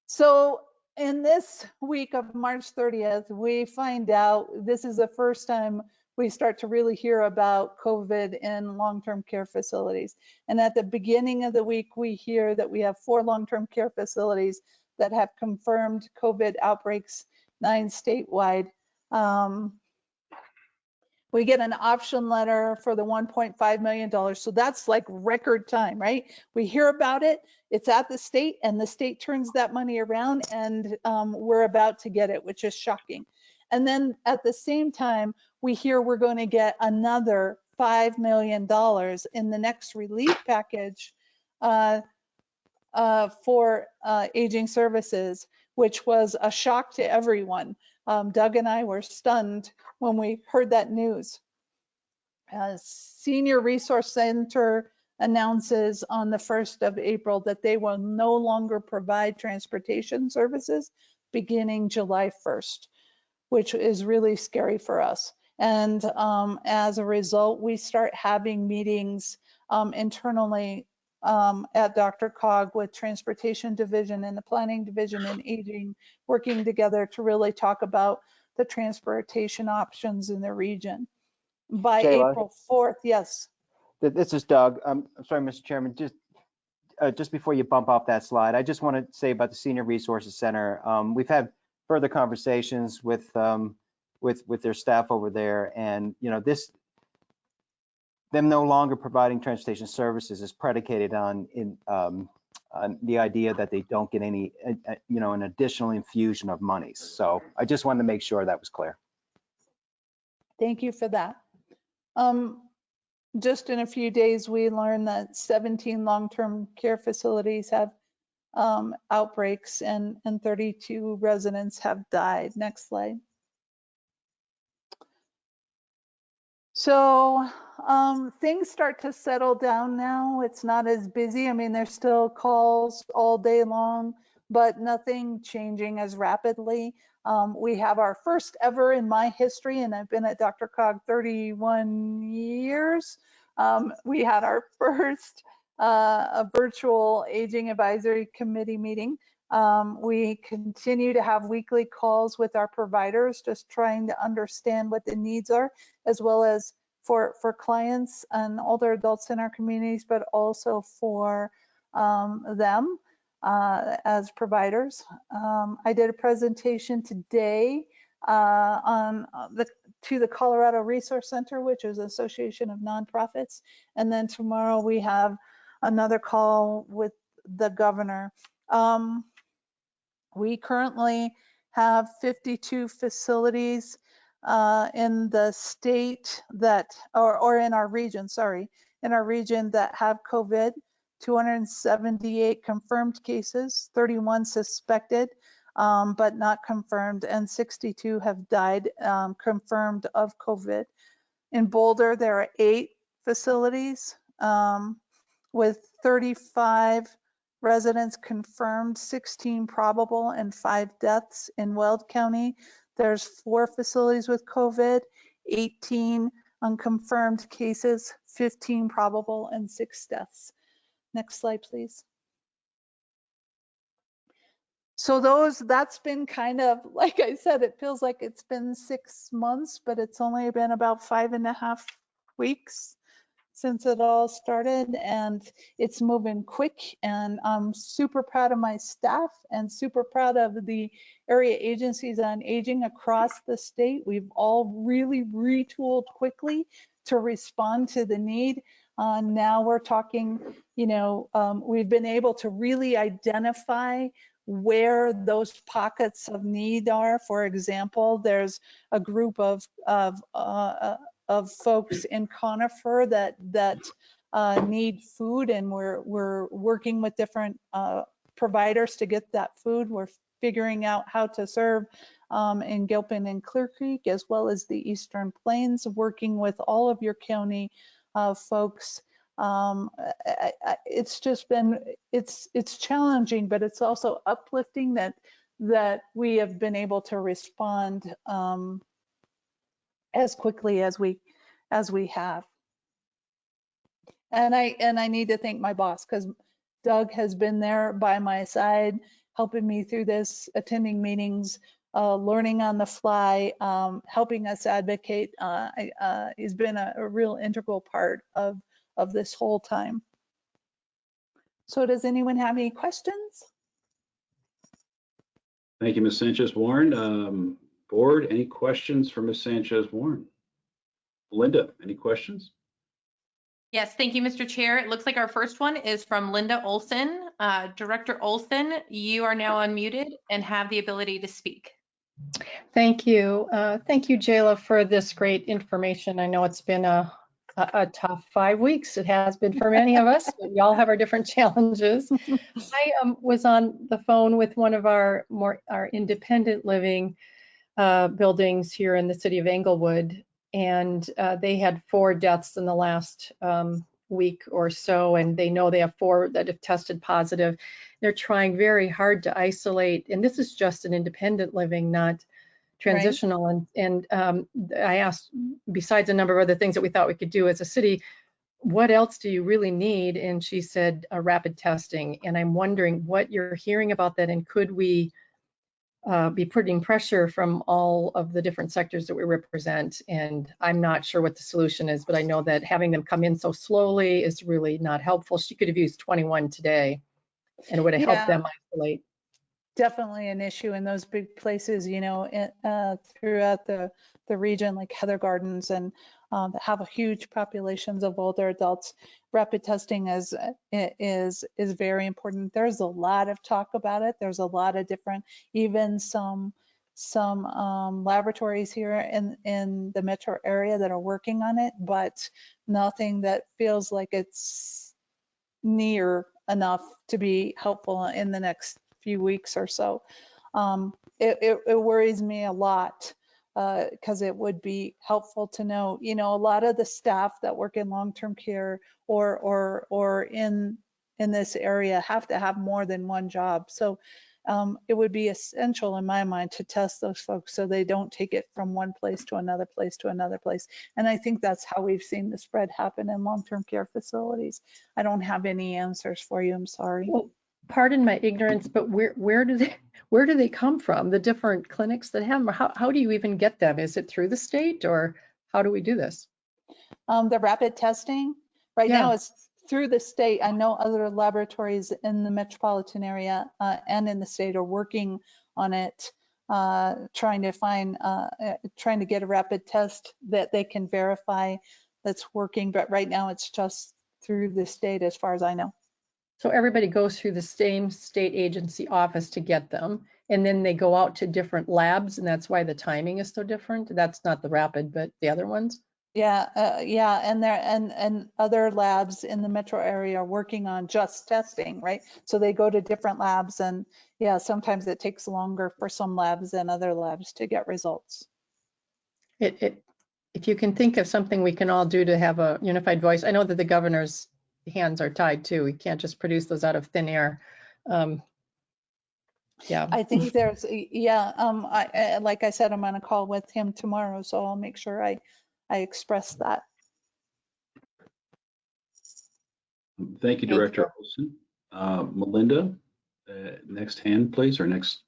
So in this week of March 30th, we find out this is the first time we start to really hear about COVID in long-term care facilities. And at the beginning of the week, we hear that we have four long-term care facilities that have confirmed COVID outbreaks, nine statewide. Um, we get an option letter for the $1.5 million. So that's like record time, right? We hear about it, it's at the state and the state turns that money around and um, we're about to get it, which is shocking. And then at the same time, we hear we're going to get another $5 million in the next relief package uh, uh, for uh, aging services, which was a shock to everyone. Um, Doug and I were stunned when we heard that news. Uh, Senior Resource Center announces on the 1st of April that they will no longer provide transportation services beginning July 1st, which is really scary for us. And um, as a result, we start having meetings um, internally um, at DRCOG with Transportation Division and the Planning Division and Aging, working together to really talk about the transportation options in the region. By Shayla? April 4th, yes. This is Doug. Um, I'm sorry, Mr. Chairman, just, uh, just before you bump off that slide, I just want to say about the Senior Resources Center. Um, we've had further conversations with, um, with, with their staff over there and, you know, this, them no longer providing transportation services is predicated on, in, um, on the idea that they don't get any, you know, an additional infusion of monies. So I just wanted to make sure that was clear. Thank you for that. Um, just in a few days, we learned that 17 long-term care facilities have um, outbreaks and, and 32 residents have died. Next slide. So um, things start to settle down now. It's not as busy. I mean, there's still calls all day long, but nothing changing as rapidly. Um, we have our first ever in my history, and I've been at DRCOG 31 years. Um, we had our first uh, virtual aging advisory committee meeting. Um, we continue to have weekly calls with our providers, just trying to understand what the needs are, as well as for, for clients and older adults in our communities, but also for um, them uh, as providers. Um, I did a presentation today uh, on uh, the to the Colorado Resource Center, which is an association of nonprofits, and then tomorrow we have another call with the governor. Um, we currently have 52 facilities uh, in the state that, or, or in our region, sorry, in our region that have COVID, 278 confirmed cases, 31 suspected, um, but not confirmed, and 62 have died um, confirmed of COVID. In Boulder, there are eight facilities um, with 35 residents confirmed, 16 probable, and five deaths. In Weld County, there's four facilities with COVID, 18 unconfirmed cases, 15 probable, and six deaths. Next slide, please. So those, that's been kind of, like I said, it feels like it's been six months, but it's only been about five and a half weeks since it all started and it's moving quick and I'm super proud of my staff and super proud of the area agencies on aging across the state. We've all really retooled quickly to respond to the need. Uh, now we're talking, you know, um, we've been able to really identify where those pockets of need are. For example, there's a group of, of uh, of folks in Conifer that that uh, need food, and we're we're working with different uh, providers to get that food. We're figuring out how to serve um, in Gilpin and Clear Creek, as well as the Eastern Plains, working with all of your county uh, folks. Um, I, I, it's just been it's it's challenging, but it's also uplifting that that we have been able to respond um, as quickly as we as we have. And I and I need to thank my boss because Doug has been there by my side, helping me through this, attending meetings, uh, learning on the fly, um, helping us advocate. Uh, I- uh, he's been a, a real integral part of, of this whole time. So does anyone have any questions? Thank you, Ms. Sanchez Warren. Um, Board, any questions for Ms. Sanchez Warren? Linda, any questions? Yes, thank you, Mr. Chair. It looks like our first one is from Linda Olson. Uh, Director Olson, you are now unmuted and have the ability to speak. Thank you. Uh, Thank you, Jayla, for this great information. I know it's been a, a a tough five weeks. It has been for many of us, but we all have our different challenges. I um, was on the phone with one of our more, our independent living uh, buildings here in the city of Englewood, and uh, they had four deaths in the last um, week or so, and they know they have four that have tested positive. They're trying very hard to isolate, and this is just an independent living, not transitional. And, and um, I asked, besides a number of other things that we thought we could do as a city, what else do you really need? And she said, uh, rapid testing. And I'm wondering what you're hearing about that, and could we uh, be putting pressure from all of the different sectors that we represent? And I'm not sure what the solution is, but I know that having them come in so slowly is really not helpful. She could have used 21 today, and it would have Yeah. helped them isolate. definitely an issue in those big places, you know, uh, throughout the, the region, like Heather Gardens and um, that have a huge populations of older adults. Rapid testing is, is, is very important. There's a lot of talk about it. There's a lot of different, even some, some um, laboratories here in, in the metro area that are working on it, but nothing that feels like it's near enough to be helpful in the next few weeks or so. Um, it, it, it worries me a lot because it would be helpful to know, you know, a lot of the staff that work in long-term care or or or in in this area have to have more than one job. So um, it would be essential in my mind to test those folks so they don't take it from one place to another place to another place. And I think that's how we've seen the spread happen in long-term care facilities. I don't have any answers for you. I'm sorry. Well, pardon my ignorance, but where, where do they, where do they come from? The different clinics that have them? How, how do you even get them? Is it through the state or how do we do this? Um, the rapid testing, right now is through the state. I know other laboratories in the metropolitan area uh, and in the state are working on it, uh, trying to find, uh, uh, trying to get a rapid test that they can verify that's working. But right now it's just through the state as far as I know. So everybody goes through the same state agency office to get them. And then they go out to different labs and that's why the timing is so different. That's not the rapid, but the other ones. Yeah, uh, yeah, and there and and other labs in the metro area are working on just testing, right? So they go to different labs and yeah, sometimes it takes longer for some labs than other labs to get results. It, it, if you can think of something we can all do to have a unified voice, I know that the governor's hands are tied too. We can't just produce those out of thin air. Um, Yeah. I think there's, yeah, um, I, I- like I said, I'm on a call with him tomorrow, so I'll make sure I, I express that. Thank you, Director Olson. Uh, Melinda, uh, next hand, please, or next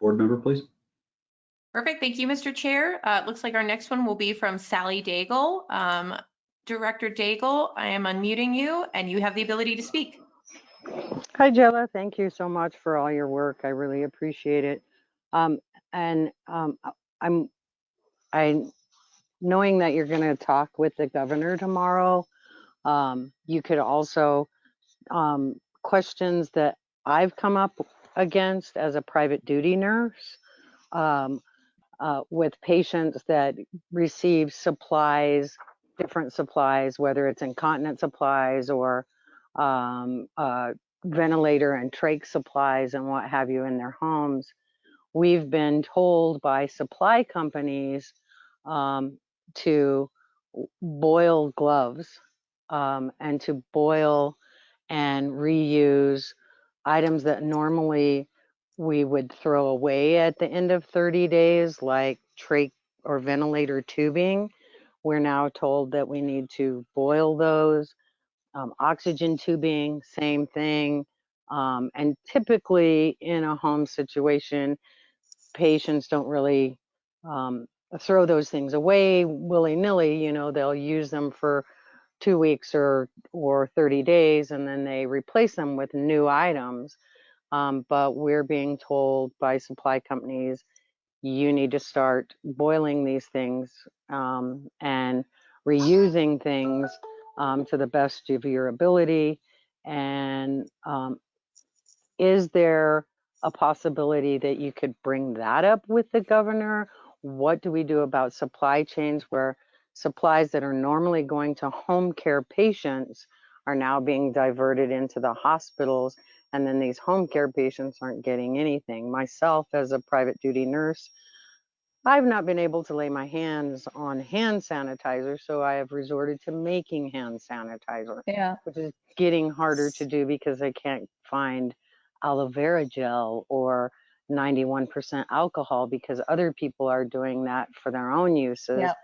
board member, please. Perfect. Thank you, Mr. Chair. Uh, it looks like our next one will be from Sally Daigle. Um, Director Daigle, I am unmuting you and you have the ability to speak. Hi, Jayla. Thank you so much for all your work. I really appreciate it. Um, and um, I'm, I, knowing that you're going to talk with the governor tomorrow, um, you could also um, questions that I've come up against as a private duty nurse um, uh, with patients that receive supplies, different supplies, whether it's incontinent supplies or um, uh, ventilator and trach supplies and what have you in their homes. We've been told by supply companies um, to boil gloves um, and to boil and reuse items that normally we would throw away at the end of 30 days, like trach or ventilator tubing. We're now told that we need to boil those. Um, oxygen tubing, same thing. Um, and typically in a home situation, patients don't really um, throw those things away willy-nilly. You know, they'll use them for two weeks or or 30 days, and then they replace them with new items. Um, but we're being told by supply companies, you need to start boiling these things um, and reusing things um, to the best of your ability. And um, is there a possibility that you could bring that up with the governor? What do we do about supply chains where supplies that are normally going to home care patients are now being diverted into the hospitals? And then these home care patients aren't getting anything. Myself, as a private duty nurse, I've not been able to lay my hands on hand sanitizer, so I have resorted to making hand sanitizer, Yeah. which is getting harder to do because I can't find aloe vera gel or 91% alcohol because other people are doing that for their own uses. Yep.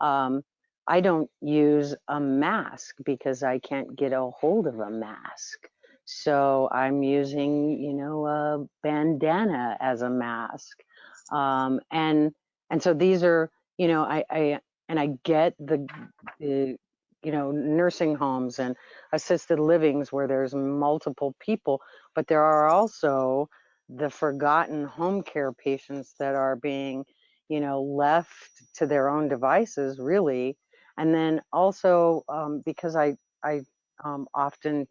Um, I don't use a mask because I can't get a hold of a mask. So I'm using, you know, a bandana as a mask. Um, and and so these are, you know, I, I and I get the, the you know, nursing homes and assisted livings where there's multiple people, but there are also the forgotten home care patients that are being, you know, left to their own devices, really. And then also um, because I I um, often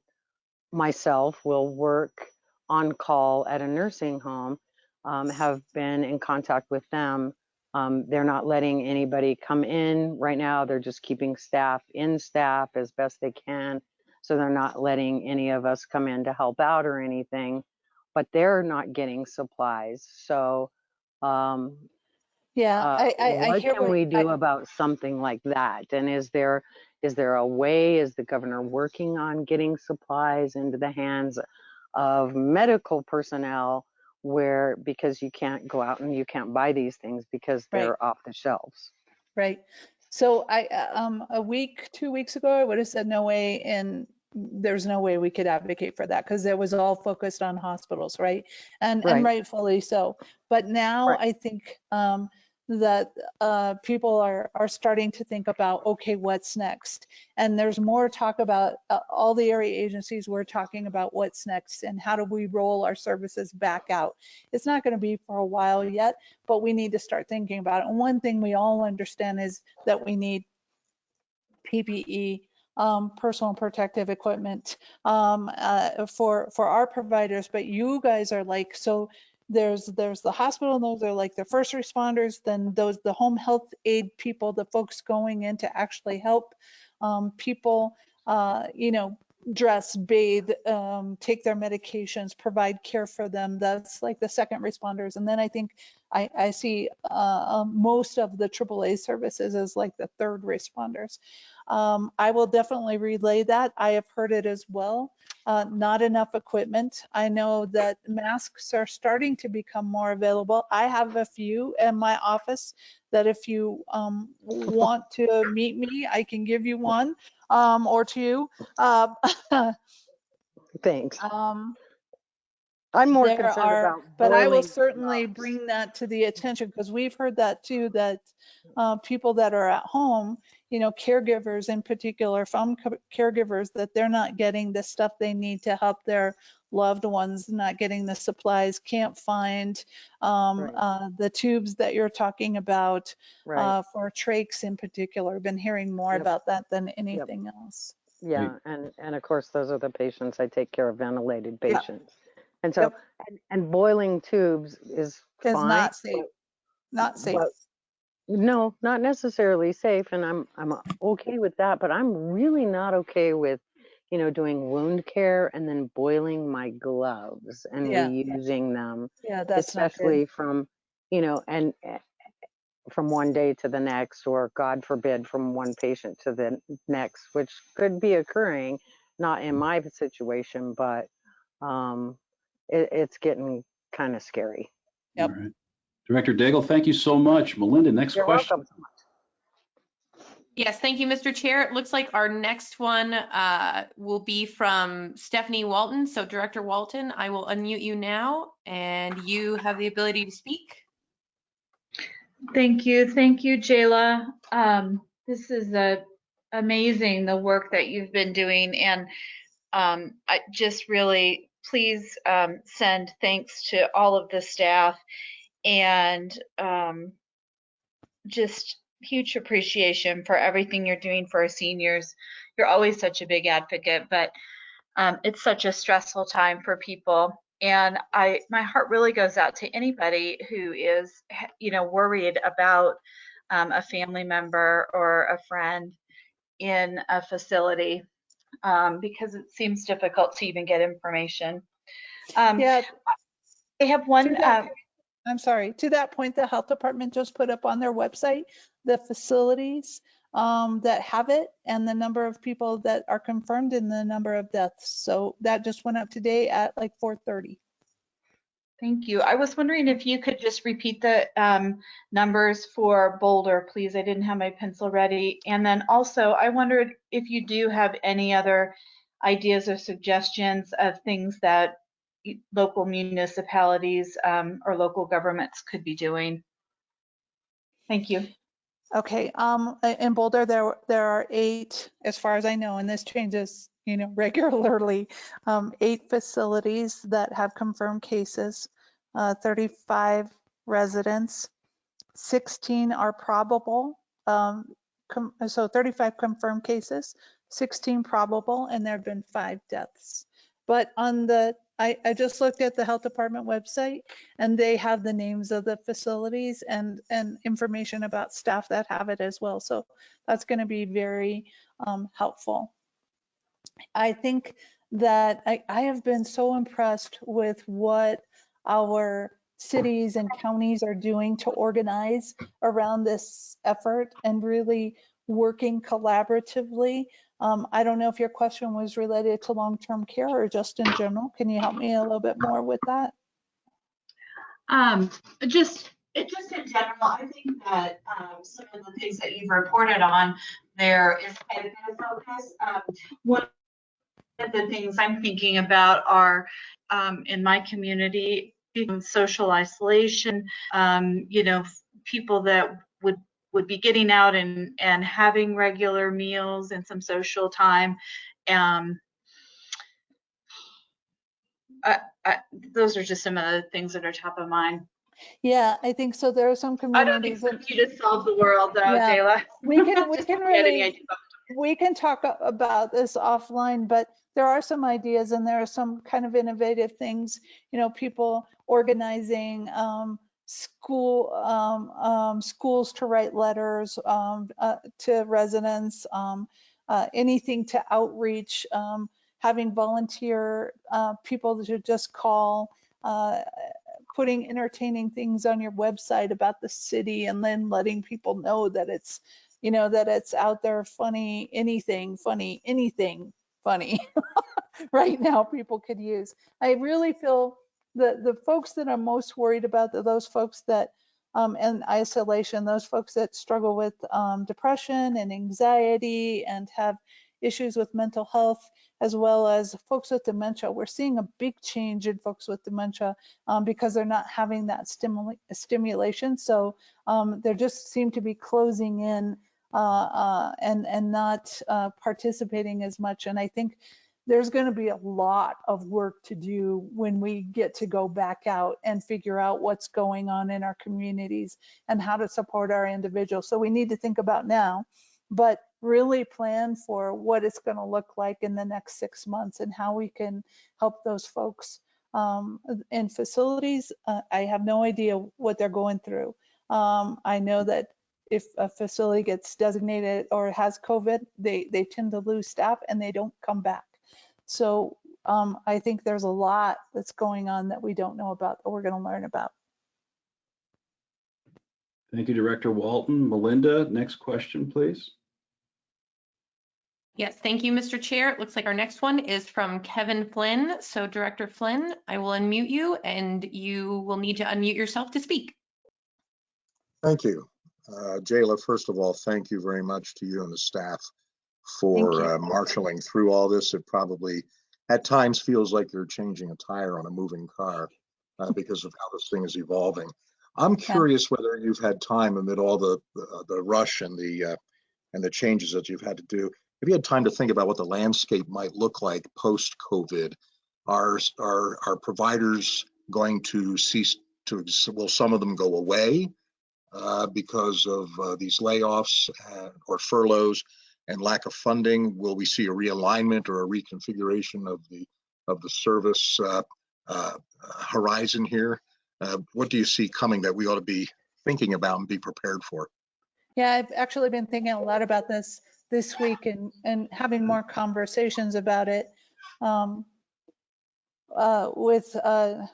myself will work on call at a nursing home, um, have been in contact with them. Um, they're not letting anybody come in right now. They're just keeping staff in staff as best they can. So they're not letting any of us come in to help out or anything, but they're not getting supplies. So um, Yeah, uh, I, I, I what hear can what, we do I, about something like that? And is there is there a way? Is the governor working on getting supplies into the hands of medical personnel where because you can't go out and you can't buy these things because they're off the shelves? right. So I, uh, um, a week, two weeks ago, I would have said no way and there's no way we could advocate for that because it was all focused on hospitals, right? And, and rightfully so. But now I think, um, that, uh, people are, are starting to think about, okay, what's next? And there's more talk about, uh, all the area agencies we're talking about what's next and how do we roll our services back out? It's not going to be for a while yet, but we need to start thinking about it. And one thing we all understand is that we need PPE, um, personal protective equipment, um, uh, for, for our providers, but you guys are like, so there's, there's the hospital, and those are like the first responders, then those, the home health aid people, the folks going in to actually help, um, people, uh, you know, dress, bathe, um, take their medications, provide care for them. That's like the second responders. And then I think I, I see, uh, um, most of the AAA services as like the third responders. Um, I will definitely relay that. I have heard it as well. Uh, not enough equipment. I know that masks are starting to become more available. I have a few in my office that if you um, want to meet me, I can give you one um, or two. Uh, Thanks. um, I'm more concerned are, about but I will certainly bring that to the attention because we've heard that too, that uh, people that are at home, you know, caregivers in particular, from caregivers, that they're not getting the stuff they need to help their loved ones, not getting the supplies, can't find um, Right. uh, the tubes that you're talking about Right. uh, for trachs in particular. Been hearing more Yep. about that than anything else. Yeah, and, and of course, those are the patients I take care of, ventilated Yep. patients. And so, and, and boiling tubes is Is fine. not safe, not safe. but- No, not necessarily safe, and I'm, I'm okay with that, but I'm really not okay with, you know, doing wound care and then boiling my gloves and Yeah. reusing them. Yeah, that's not good. Especially from, you know, and eh, from one day to the next, or God forbid, from one patient to the next, which could be occurring, not in my situation, but um, it, it's getting kind of scary. Yep. All right. Director Daigle, thank you so much. Melinda, next You're question. welcome. Yes, thank you, Mr. Chair. It looks like our next one uh, will be from Stephanie Walton. So Director Walton, I will unmute you now and you have the ability to speak. Thank you. Thank you, Jayla. Um, this is a, amazing, the work that you've been doing. And um, I just really, please um, send thanks to all of the staff and um, just huge appreciation for everything you're doing for our seniors. You're always such a big advocate, but um, it's such a stressful time for people. And I, my heart really goes out to anybody who is, you know, worried about um, a family member or a friend in a facility um, because it seems difficult to even get information. Um, Yeah. I have one. Um, I'm sorry, to that point, the health department just put up on their website the facilities um, that have it and the number of people that are confirmed and the number of deaths. So that just went up today at like 4:30. Thank you. I was wondering if you could just repeat the um, numbers for Boulder, please. I didn't have my pencil ready. And then also, I wondered if you do have any other ideas or suggestions of things that local municipalities um, or local governments could be doing. Thank you. Okay, um, in Boulder, there, there are eight, as far as I know, and this changes, you know, regularly, um, eight facilities that have confirmed cases, uh, 35 residents, 16 are probable, um, so 35 confirmed cases, 16 probable, and there have been five deaths. But on the, I, I just looked at the health department website and they have the names of the facilities and, and information about staff that have it as well. So that's going to be very um, helpful. I think that I, I have been so impressed with what our cities and counties are doing to organize around this effort and really working collaboratively. Um, I don't know if your question was related to long-term care or just in general. Can you help me a little bit more with that? Um, just, just in general, I think that, um, some of the things that you've reported on there is a bit of focus. Um, one of the things I'm thinking about are, um, in my community, social isolation, um, you know, people that would would be getting out and and having regular meals and some social time. Um, I, I, those are just some of the things that are top of mind. Yeah, I think so. There are some communities. I don't communities. that- you to solve the world, though, Yeah. Jayla. We can, we can really, we can talk about this offline, but there are some ideas and there are some kind of innovative things, you know, people organizing, um, school, um, um, schools to write letters, um, uh, to residents, um, uh, anything to outreach, um, having volunteer, uh, people to just call, uh, putting entertaining things on your website about the city and then letting people know that it's, you know, that it's out there funny, anything funny, anything funny right now people could use. I really feel the, the folks that I'm most worried about are those folks that, um, in isolation, those folks that struggle with, um, depression and anxiety and have issues with mental health, as well as folks with dementia. We're seeing a big change in folks with dementia um, because they're not having that stimula- stimulation. So um, they just seem to be closing in uh, uh, and and not uh, participating as much. And I think there's going to be a lot of work to do when we get to go back out and figure out what's going on in our communities and how to support our individuals. So we need to think about now, but really plan for what it's going to look like in the next six months and how we can help those folks um, in facilities. Uh, I have no idea what they're going through. Um, I know that if a facility gets designated or has COVID, they, they tend to lose staff and they don't come back. So um, I think there's a lot that's going on that we don't know about that we're going to learn about. Thank you, Director Walton. Melinda, next question, please. Yes, thank you, Mr. Chair. It looks like our next one is from Kevin Flynn. So Director Flynn, I will unmute you and you will need to unmute yourself to speak. Thank you. Uh, Jayla, first of all, thank you very much to you and the staff Thank you. For uh, marshaling through all this. It probably at times feels like you're changing a tire on a moving car uh, because of how this thing is evolving. I'm curious whether you've had time amid all the the, the rush and the uh, and the changes that you've had to do. Have you had time to think about what the landscape might look like post-COVID? Are are are providers going to cease to? Exist? Will some of them go away uh, because of uh, these layoffs uh, or furloughs and lack of funding? Will we see a realignment or a reconfiguration of the of the service uh, uh, horizon here? Uh, what do you see coming that we ought to be thinking about and be prepared for? Yeah, I've actually been thinking a lot about this this week and, and having more conversations about it. Um, uh, with uh,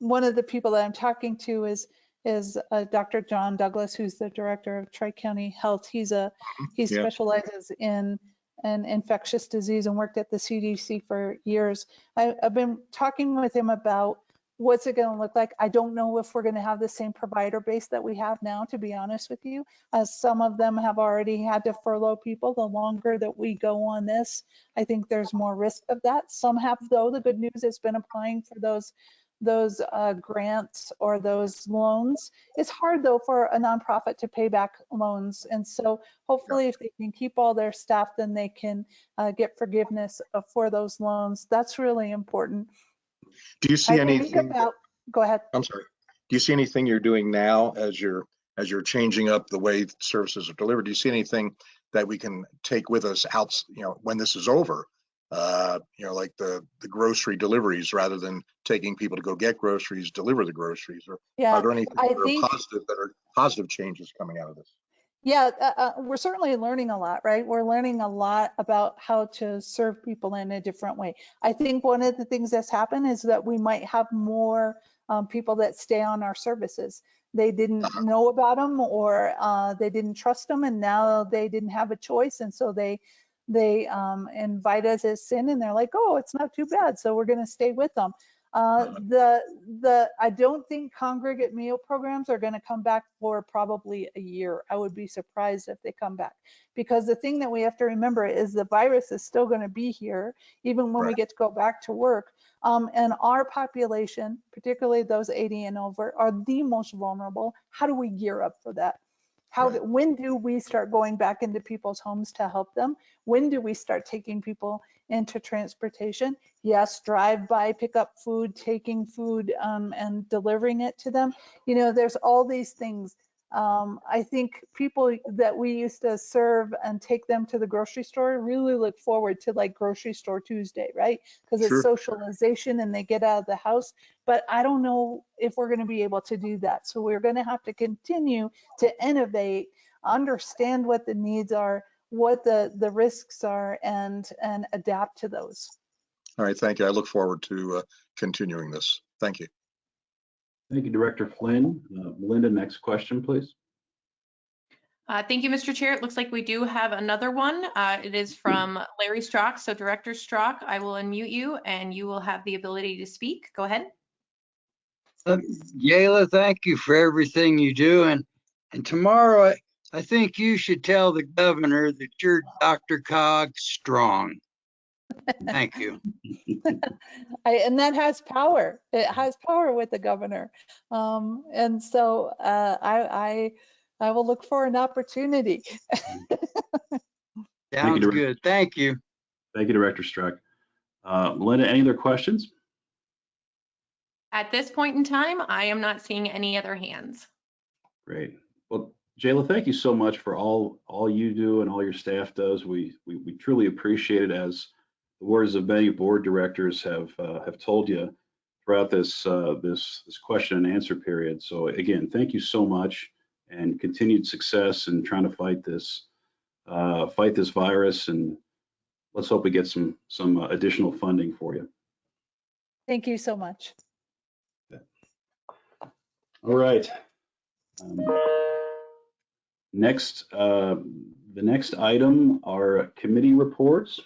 one of the people that I'm talking to is is uh, Dr. John Douglas, who's the director of Tri-County Health. He's a he Yeah. specializes in an infectious disease and worked at the CDC for years. I, I've been talking with him about what's it going to look like. I don't know if we're going to have the same provider base that we have now, to be honest with you. As some of them have already had to furlough people. The longer that we go on this, I think there's more risk of that. Some have, though. The good news has been applying for those those uh, grants or those loans. It's hard though for a nonprofit to pay back loans. And so hopefully if they can keep all their staff, then they can uh, get forgiveness uh, for those loans. That's really important. Do you see I think anything? about, go ahead. I'm sorry. Do you see anything you're doing now as you're as you're changing up the way services are delivered? Do you see anything that we can take with us out, you know, when this is over? Uh, you know, like the the grocery deliveries rather than taking people to go get groceries, deliver the groceries. Or Yeah, are there anything I that are positive that are positive changes coming out of this? Yeah, uh, uh, we're certainly learning a lot, right? We're learning a lot about how to serve people in a different way. I think one of the things that's happened is that we might have more um, people that stay on our services. They didn't know about them or uh, they didn't trust them and now they didn't have a choice. And so they they um, invite us as in and they're like, oh, it's not too bad. So we're going to stay with them. Uh, the the I don't think congregate meal programs are going to come back for probably a year. I would be surprised if they come back because the thing that we have to remember is the virus is still going to be here even when we get to go back to work. Um, and our population, particularly those 80 and over, are the most vulnerable. How do we gear up for that? How do, when do we start going back into people's homes to help them? When do we start taking people into transportation? Yes, drive by, pick up food, taking food um, and delivering it to them. You know, there's all these things. Um, I think people that we used to serve and take them to the grocery store really look forward to like grocery store Tuesday, right? Because Sure. it's socialization and they get out of the house. But I don't know if we're going to be able to do that. So we're going to have to continue to innovate, understand what the needs are, what the the risks are, and and adapt to those. All right, thank you. I look forward to uh, continuing this. Thank you. Thank you, Director Flynn. Uh, Melinda, next question, please. Uh, Thank you, Mr. Chair. It looks like we do have another one. Uh, It is from Larry Strock. So Director Strock, I will unmute you and you will have the ability to speak. Go ahead. Uh, Jayla, thank you for everything you do. And, and tomorrow, I, I think you should tell the governor that you're DRCOG strong. Thank you. I, and that has power. It has power with the governor. Um, and so uh, I, I, I will look for an opportunity. Sounds Director. good. Thank you. Thank you, Director Strock. Uh, Melinda, any other questions? At this point in time, I am not seeing any other hands. Great. Well, Jayla, thank you so much for all all you do and all your staff does. We we, we truly appreciate it. As the words of many board directors have uh, have told you throughout this uh, this this question and answer period. So again, thank you so much, and continued success in trying to fight this uh, fight this virus. And let's hope we get some some uh, additional funding for you. Thank you so much. All right. Um, Next, uh, the next item are committee reports.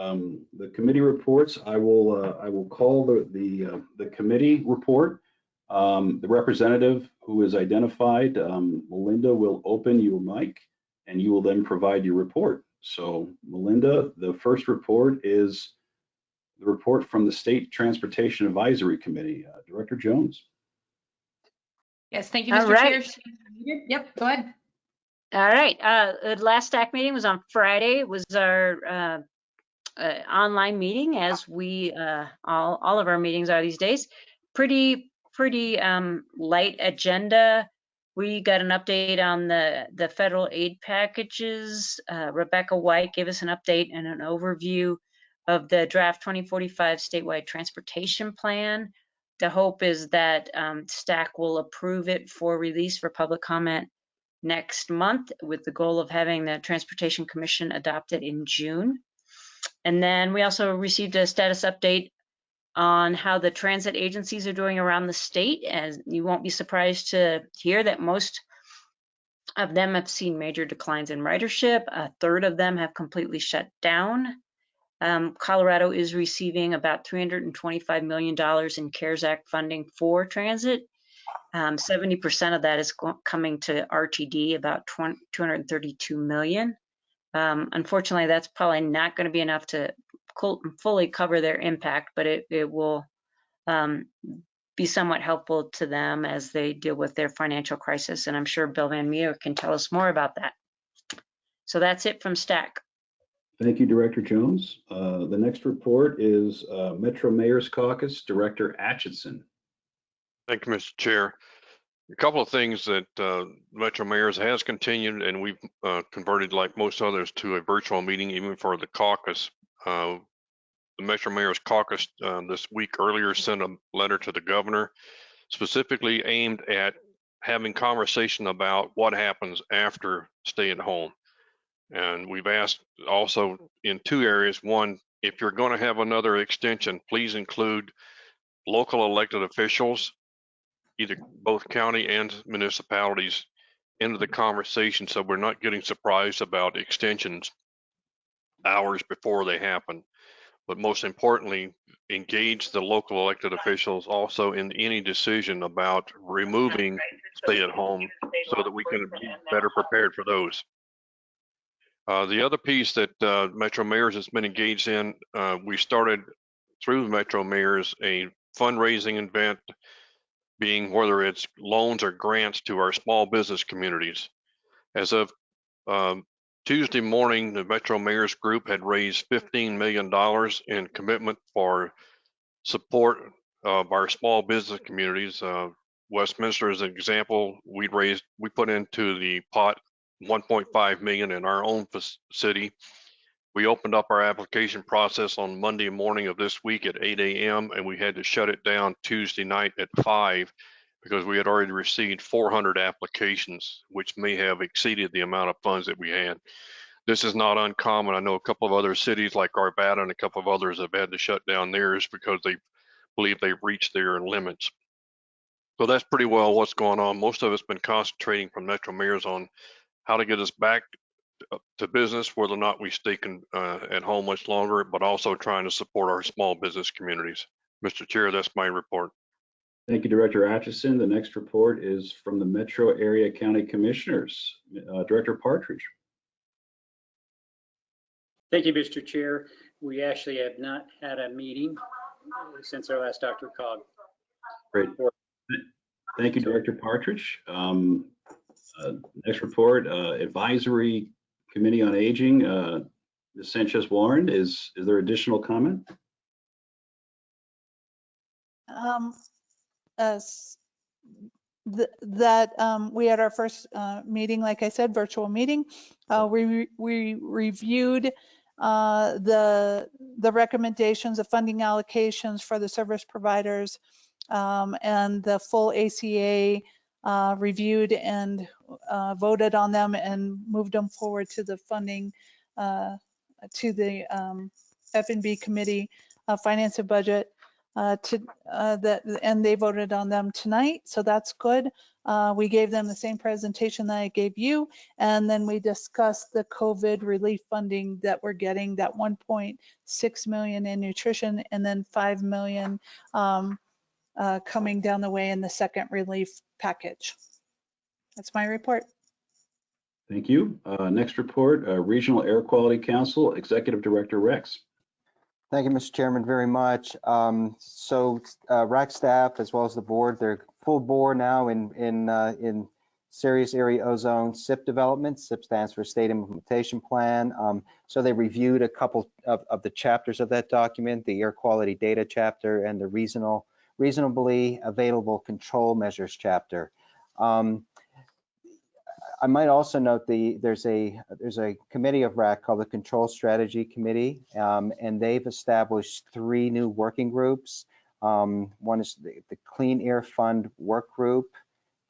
Um, The committee reports, I will, uh, I will call the, the, uh, the committee report. Um, The representative who is identified, um, Melinda, will open your mic and you will then provide your report. So Melinda, the first report is the report from the State Transportation Advisory Committee. Uh, Director Jones. Yes, thank you, All Mr. Chair. right. Yep, go ahead. All right, uh, the last stack meeting was on Friday. It was our, uh, uh, online meeting as we, uh, all, all of our meetings are these days. Pretty, pretty, um, light agenda. We got an update on the, the federal aid packages. Uh, Rebecca White gave us an update and an overview of the draft 2045 statewide transportation plan. The hope is that, um, STAC will approve it for release for public comment next month with the goal of having the Transportation Commission adopt it in June. And then we also received a status update on how the transit agencies are doing around the state. As you won't be surprised to hear that most of them have seen major declines in ridership. A third of them have completely shut down. Um, Colorado is receiving about $325 million in CARES Act funding for transit. Um, 70% of that is coming to RTD, about 20, 232 million. Um, unfortunately, that's probably not going to be enough to fully cover their impact, but it, it will um, be somewhat helpful to them as they deal with their financial crisis. And I'm sure Bill Van Meter can tell us more about that. So that's it from STAC. Thank you, Director Jones. Uh, The next report is uh, Metro Mayor's Caucus, Director Atchison. Thank you, Mr. Chair. A couple of things that uh, Metro Mayor's has continued, and we've uh, converted, like most others, to a virtual meeting even for the caucus. Uh, The Metro Mayor's Caucus uh, this week earlier sent a letter to the governor specifically aimed at having conversation about what happens after stay at home. And we've asked also in two areas. One, if you're going to have another extension, please include local elected officials either both county and municipalities into the conversation so we're not getting surprised about extensions hours before they happen. But most importantly, engage the local elected officials also in any decision about removing stay at home so that we can be better prepared for those. Uh, the other piece that uh, Metro Mayors has been engaged in, uh, we started through Metro Mayors a fundraising event being whether it's loans or grants to our small business communities. As of um, Tuesday morning, the Metro Mayors Group had raised $15 million in commitment for support of our small business communities. Uh, Westminster is an example. We raised, we put into the pot 1.5 million in our own city. We opened up our application process on Monday morning of this week at 8 a.m. and we had to shut it down Tuesday night at 5 because we had already received 400 applications, which may have exceeded the amount of funds that we had. This is not uncommon. I know a couple of other cities like Arvada and a couple of others have had to shut down theirs because they believe they've reached their limits. So that's pretty well what's going on. Most of it's been concentrating from Metro Mayors on how to get us back to business, whether or not we stay con- uh, at home much longer, but also trying to support our small business communities. Mr. Chair, that's my report. Thank you, Director Atchison. The next report is from the Metro Area County Commissioners. Uh, Director Partridge. Thank you, Mr. Chair. We actually have not had a meeting since our last Dr. Cog. Great. Thank you, Director Partridge. Um, uh, Next report, uh, Advisory Committee on Aging. uh, Ms. Sanchez Warren, is, is there additional comment? Um, th- that, um, we had our first, uh, meeting, like I said, virtual meeting. Uh, we, re- we reviewed, uh, the, the recommendations of funding allocations for the service providers. Um, and the full ACA, uh, reviewed and, uh, voted on them and moved them forward to the funding, uh, to the, um, F and B Committee, uh, Finance and Budget uh, to, uh, that, and they voted on them tonight, so that's good. We gave them the same presentation that I gave you, and then we discussed the COVID relief funding that we're getting, that 1.6 million in nutrition, and then 5 million um, uh, coming down the way in the second relief package. That's my report. Thank you. Uh, Next report, uh, Regional Air Quality Council, Executive Director Rex. Thank you, Mr. Chairman, very much. Um, So uh, RAC staff, as well as the board, they're full bore now in, in, uh, in serious area ozone SIP development. SIP stands for State Implementation Plan. Um, So they reviewed a couple of, of the chapters of that document, the air quality data chapter and the reasonable, reasonably available control measures chapter. Um, I might also note the there's a there's a committee of RAC called the Control Strategy Committee, um, and they've established three new working groups. Um, one is the, the Clean Air Fund Work Group,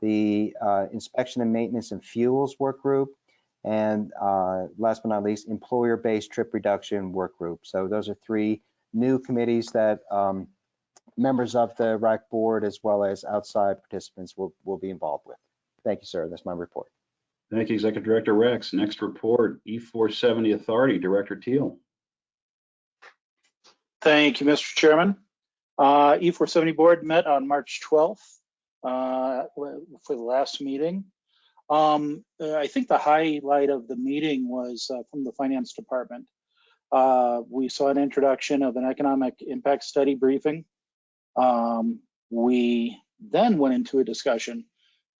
the uh, Inspection and Maintenance and Fuels Work Group, and uh, last but not least, Employer-Based Trip Reduction Work Group. So those are three new committees that um, members of the RAC board as well as outside participants will will be involved with. Thank you, sir. That's my report. Thank you, Executive Director Rex. Next report, E470 Authority, Director Teal. Thank you, Mr. Chairman. Uh, E470 Board met on March 12th uh, for the last meeting. Um, uh, I think the highlight of the meeting was uh, from the Finance Department. Uh, we saw an introduction of an economic impact study briefing. Um, we then went into a discussion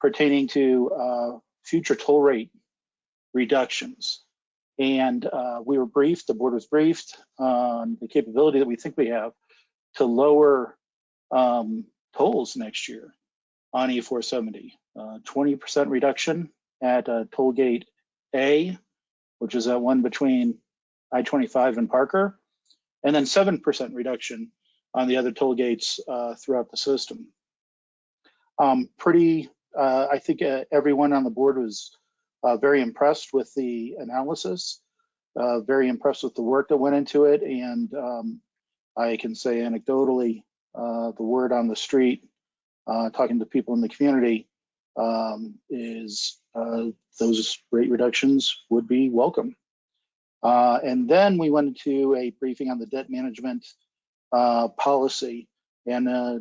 pertaining to uh, future toll rate reductions. And uh, we were briefed, the board was briefed on the capability that we think we have to lower um, tolls next year on E470. 20% reduction at uh, toll gate A, which is that one between I-25 and Parker, and then 7% reduction on the other toll gates uh, throughout the system. Um, pretty, uh, I think uh, everyone on the board was uh, very impressed with the analysis, uh, very impressed with the work that went into it, and um, I can say anecdotally, the word on the street, talking to people in the community, um, is those rate reductions would be welcome. And then we went into a briefing on the debt management uh, policy, and uh,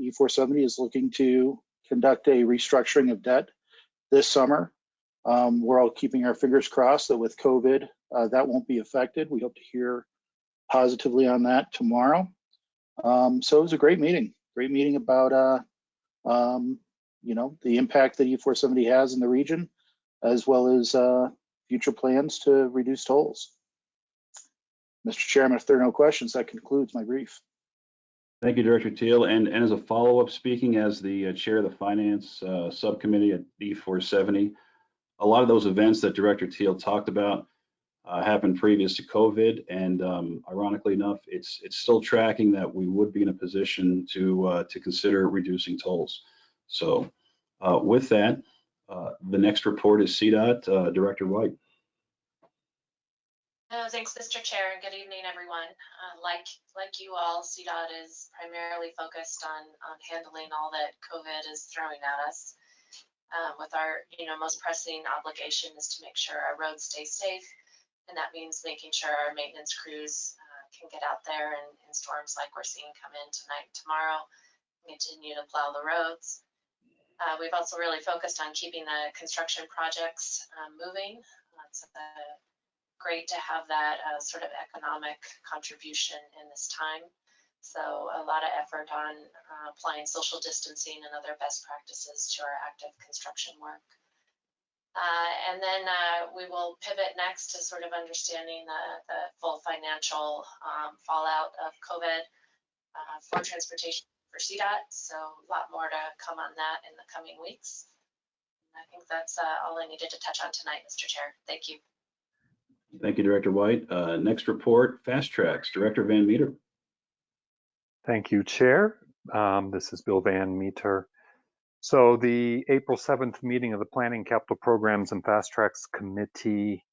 E470 is looking to conduct a restructuring of debt this summer. Um, we're all keeping our fingers crossed that with COVID, uh, that won't be affected. We hope to hear positively on that tomorrow. Um, so it was a great meeting, great meeting about, uh, um, you know, the impact that E470 has in the region, as well as uh, future plans to reduce tolls. Mr. Chairman, if there are no questions, that concludes my brief. Thank you, Director Teal. And, and as a follow-up, speaking as the uh, chair of the Finance uh, Subcommittee at E470, a lot of those events that Director Teal talked about uh, happened previous to COVID, and um, ironically enough, it's it's still tracking that we would be in a position to uh, to consider reducing tolls. So, uh, with that, uh, the next report is CDOT Director White. Thanks, Mr. Chair, and good evening, everyone. Uh, like like you all, CDOT is primarily focused on on handling all that COVID is throwing at us. Uh, with our, you know, most pressing obligation is to make sure our roads stay safe, and that means making sure our maintenance crews uh, can get out there and in storms like we're seeing come in tonight tomorrow, continue to plow the roads. Uh, we've also really focused on keeping the construction projects uh, moving. It's great to have that uh, sort of economic contribution in this time. So a lot of effort on uh, applying social distancing and other best practices to our active construction work. Uh, and then uh, we will pivot next to sort of understanding the, the full financial um, fallout of COVID uh, for transportation for CDOT. So a lot more to come on that in the coming weeks. And I think that's uh, all I needed to touch on tonight, Mr. Chair. Thank you. Thank you, Director White. Uh, next report, Fast Tracks, Director Van Meter. Thank you, Chair. Um, this is Bill Van Meter. So the April 7th meeting of the Planning Capital Programs and Fast Tracks Committee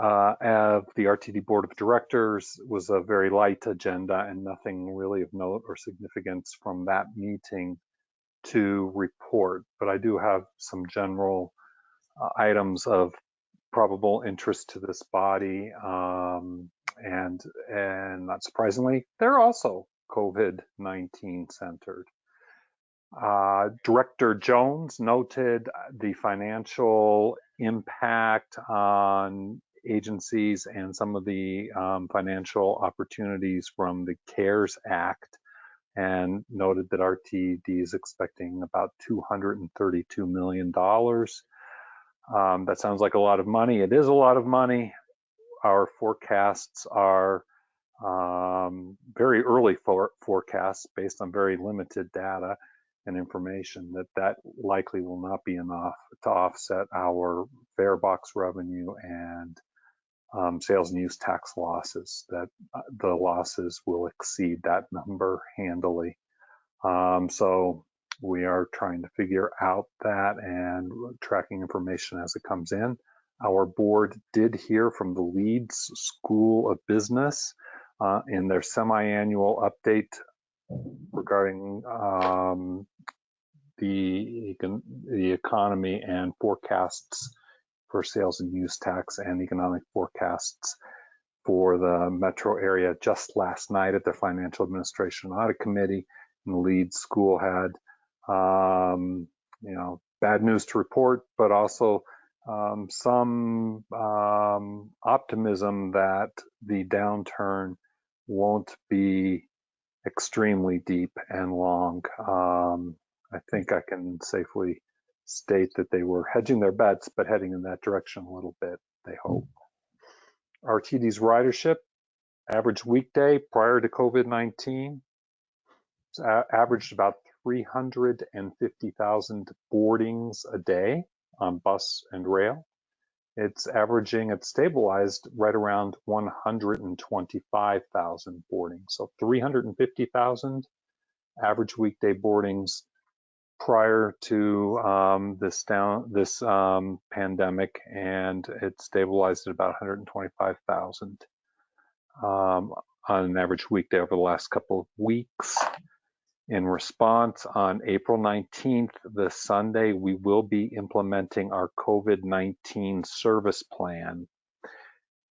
uh, of the RTD Board of Directors was a very light agenda and nothing really of note or significance from that meeting to report. But I do have some general uh, items of probable interest to this body. Um, and, and not surprisingly, they're also COVID-19 centered. Uh, Director Jones noted the financial impact on agencies and some of the um, financial opportunities from the CARES Act and noted that RTD is expecting about $232 million. Um, that sounds like a lot of money. It is a lot of money. Our forecasts are um, very early for forecasts based on very limited data and information that that likely will not be enough to offset our fare box revenue and um, sales and use tax losses that uh, the losses will exceed that number handily. Um, so we are trying to figure out that and tracking information as it comes in. Our board did hear from the Leeds School of Business uh, in their semi-annual update regarding um, the, the economy and forecasts for sales and use tax and economic forecasts for the metro area just last night at the Financial Administration Audit Committee. And the Leeds School had, um, you know, bad news to report, but also um, some um, optimism that the downturn won't be extremely deep and long. Um, I think I can safely state that they were hedging their bets, but heading in that direction a little bit, they hope. RTD's ridership, average weekday prior to COVID-19, averaged about 350,000 boardings a day on bus and rail. It's averaging, it's stabilized right around 125,000 boardings. So 350,000 average weekday boardings prior to um, this down this um, pandemic, and it stabilized at about 125,000 um, on an average weekday over the last couple of weeks. In response, on April 19th, the Sunday, we will be implementing our COVID-19 service plan.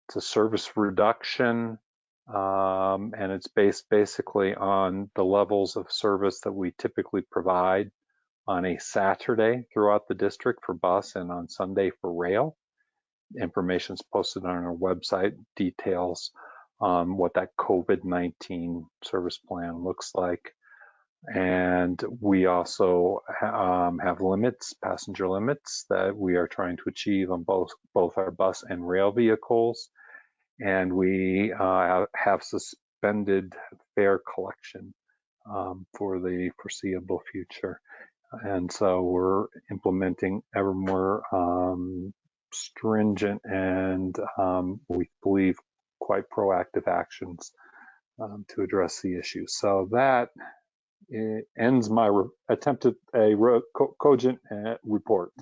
It's a service reduction, um, and it's based basically on the levels of service that we typically provide on a Saturday throughout the district for bus and on Sunday for rail. Information is posted on our website, details um, what that COVID-19 service plan looks like. And we also um, have limits, passenger limits that we are trying to achieve on both, both our bus and rail vehicles. And we uh, have suspended fare collection um, for the foreseeable future. And so we're implementing ever more um, stringent and um, we believe quite proactive actions um, to address the issue. So that ends my attempt at a co cogent uh, report.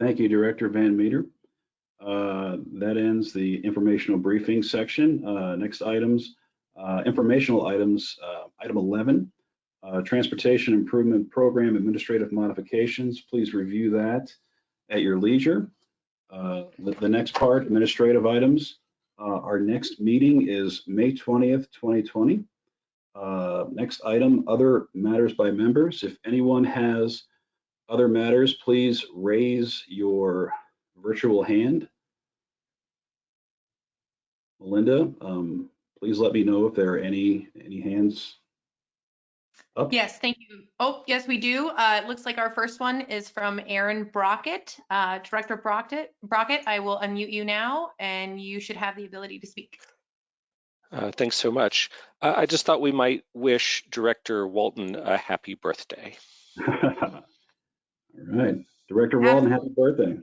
Thank you, Director Van Meter. Uh, that ends the informational briefing section. Uh, next items, uh, informational items, uh, item 11, uh, Transportation Improvement Program Administrative Modifications. Please review that at your leisure. The, the, next part, administrative items. Our next meeting is May 20th, 2020. Uh, next item, other matters by members. If anyone has other matters, please raise your virtual hand. Melinda, um, please let me know if there are any any hands Oh. Yes, thank you. Oh, yes, we do. Uh, it looks like our first one is from Aaron Brockett. Uh, Director Brockett, Brockett, I will unmute you now and you should have the ability to speak. Uh, thanks so much. Uh, I just thought we might wish Director Walton a happy birthday. All right. Director Walton, happy birthday.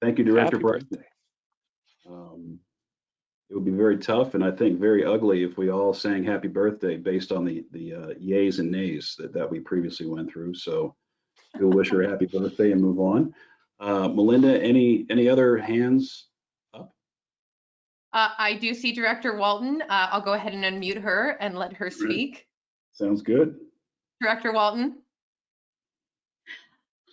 Thank you, Director happy birthday. Um, it would be very tough and I think very ugly if we all sang happy birthday based on the the uh, yays and nays that, that we previously went through. So we'll wish her a happy birthday and move on. Uh, Melinda, any any other hands up? Uh, I do see Director Walton. Uh, I'll go ahead and unmute her and let her speak. Sounds good. Director Walton.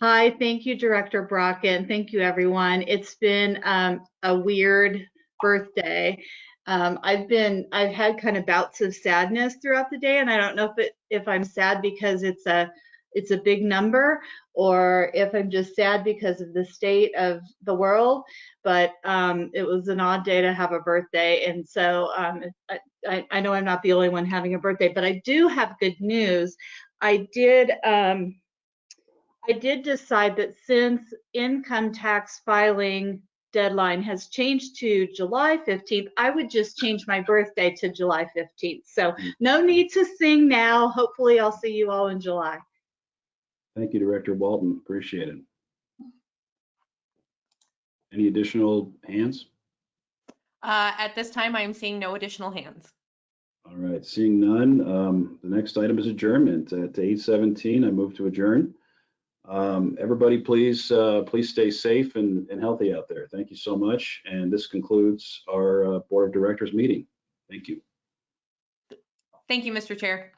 Hi, thank you, Director Brockett. thank you, everyone. It's been um, a weird birthday. Um, I've been, I've had kind of bouts of sadness throughout the day, and I don't know if it, if I'm sad because it's a, it's a big number, or if I'm just sad because of the state of the world. But um, it was an odd day to have a birthday, and so um, I, I, know I'm not the only one having a birthday, but I do have good news. I did. Um, I did decide that since income tax filing deadline has changed to July 15th, I would just change my birthday to July 15th. So no need to sing now. Hopefully I'll see you all in July. Thank you, Director Walton. Appreciate it. Any additional hands? Uh, At this time, I am seeing no additional hands. All right, seeing none, um, the next item is adjournment. At 8:17, I move to adjourn. Um, Everybody, please, uh, please stay safe and and healthy out there. Thank you so much. And this concludes our uh, Board of Directors meeting. Thank you. Thank you, Mr. Chair.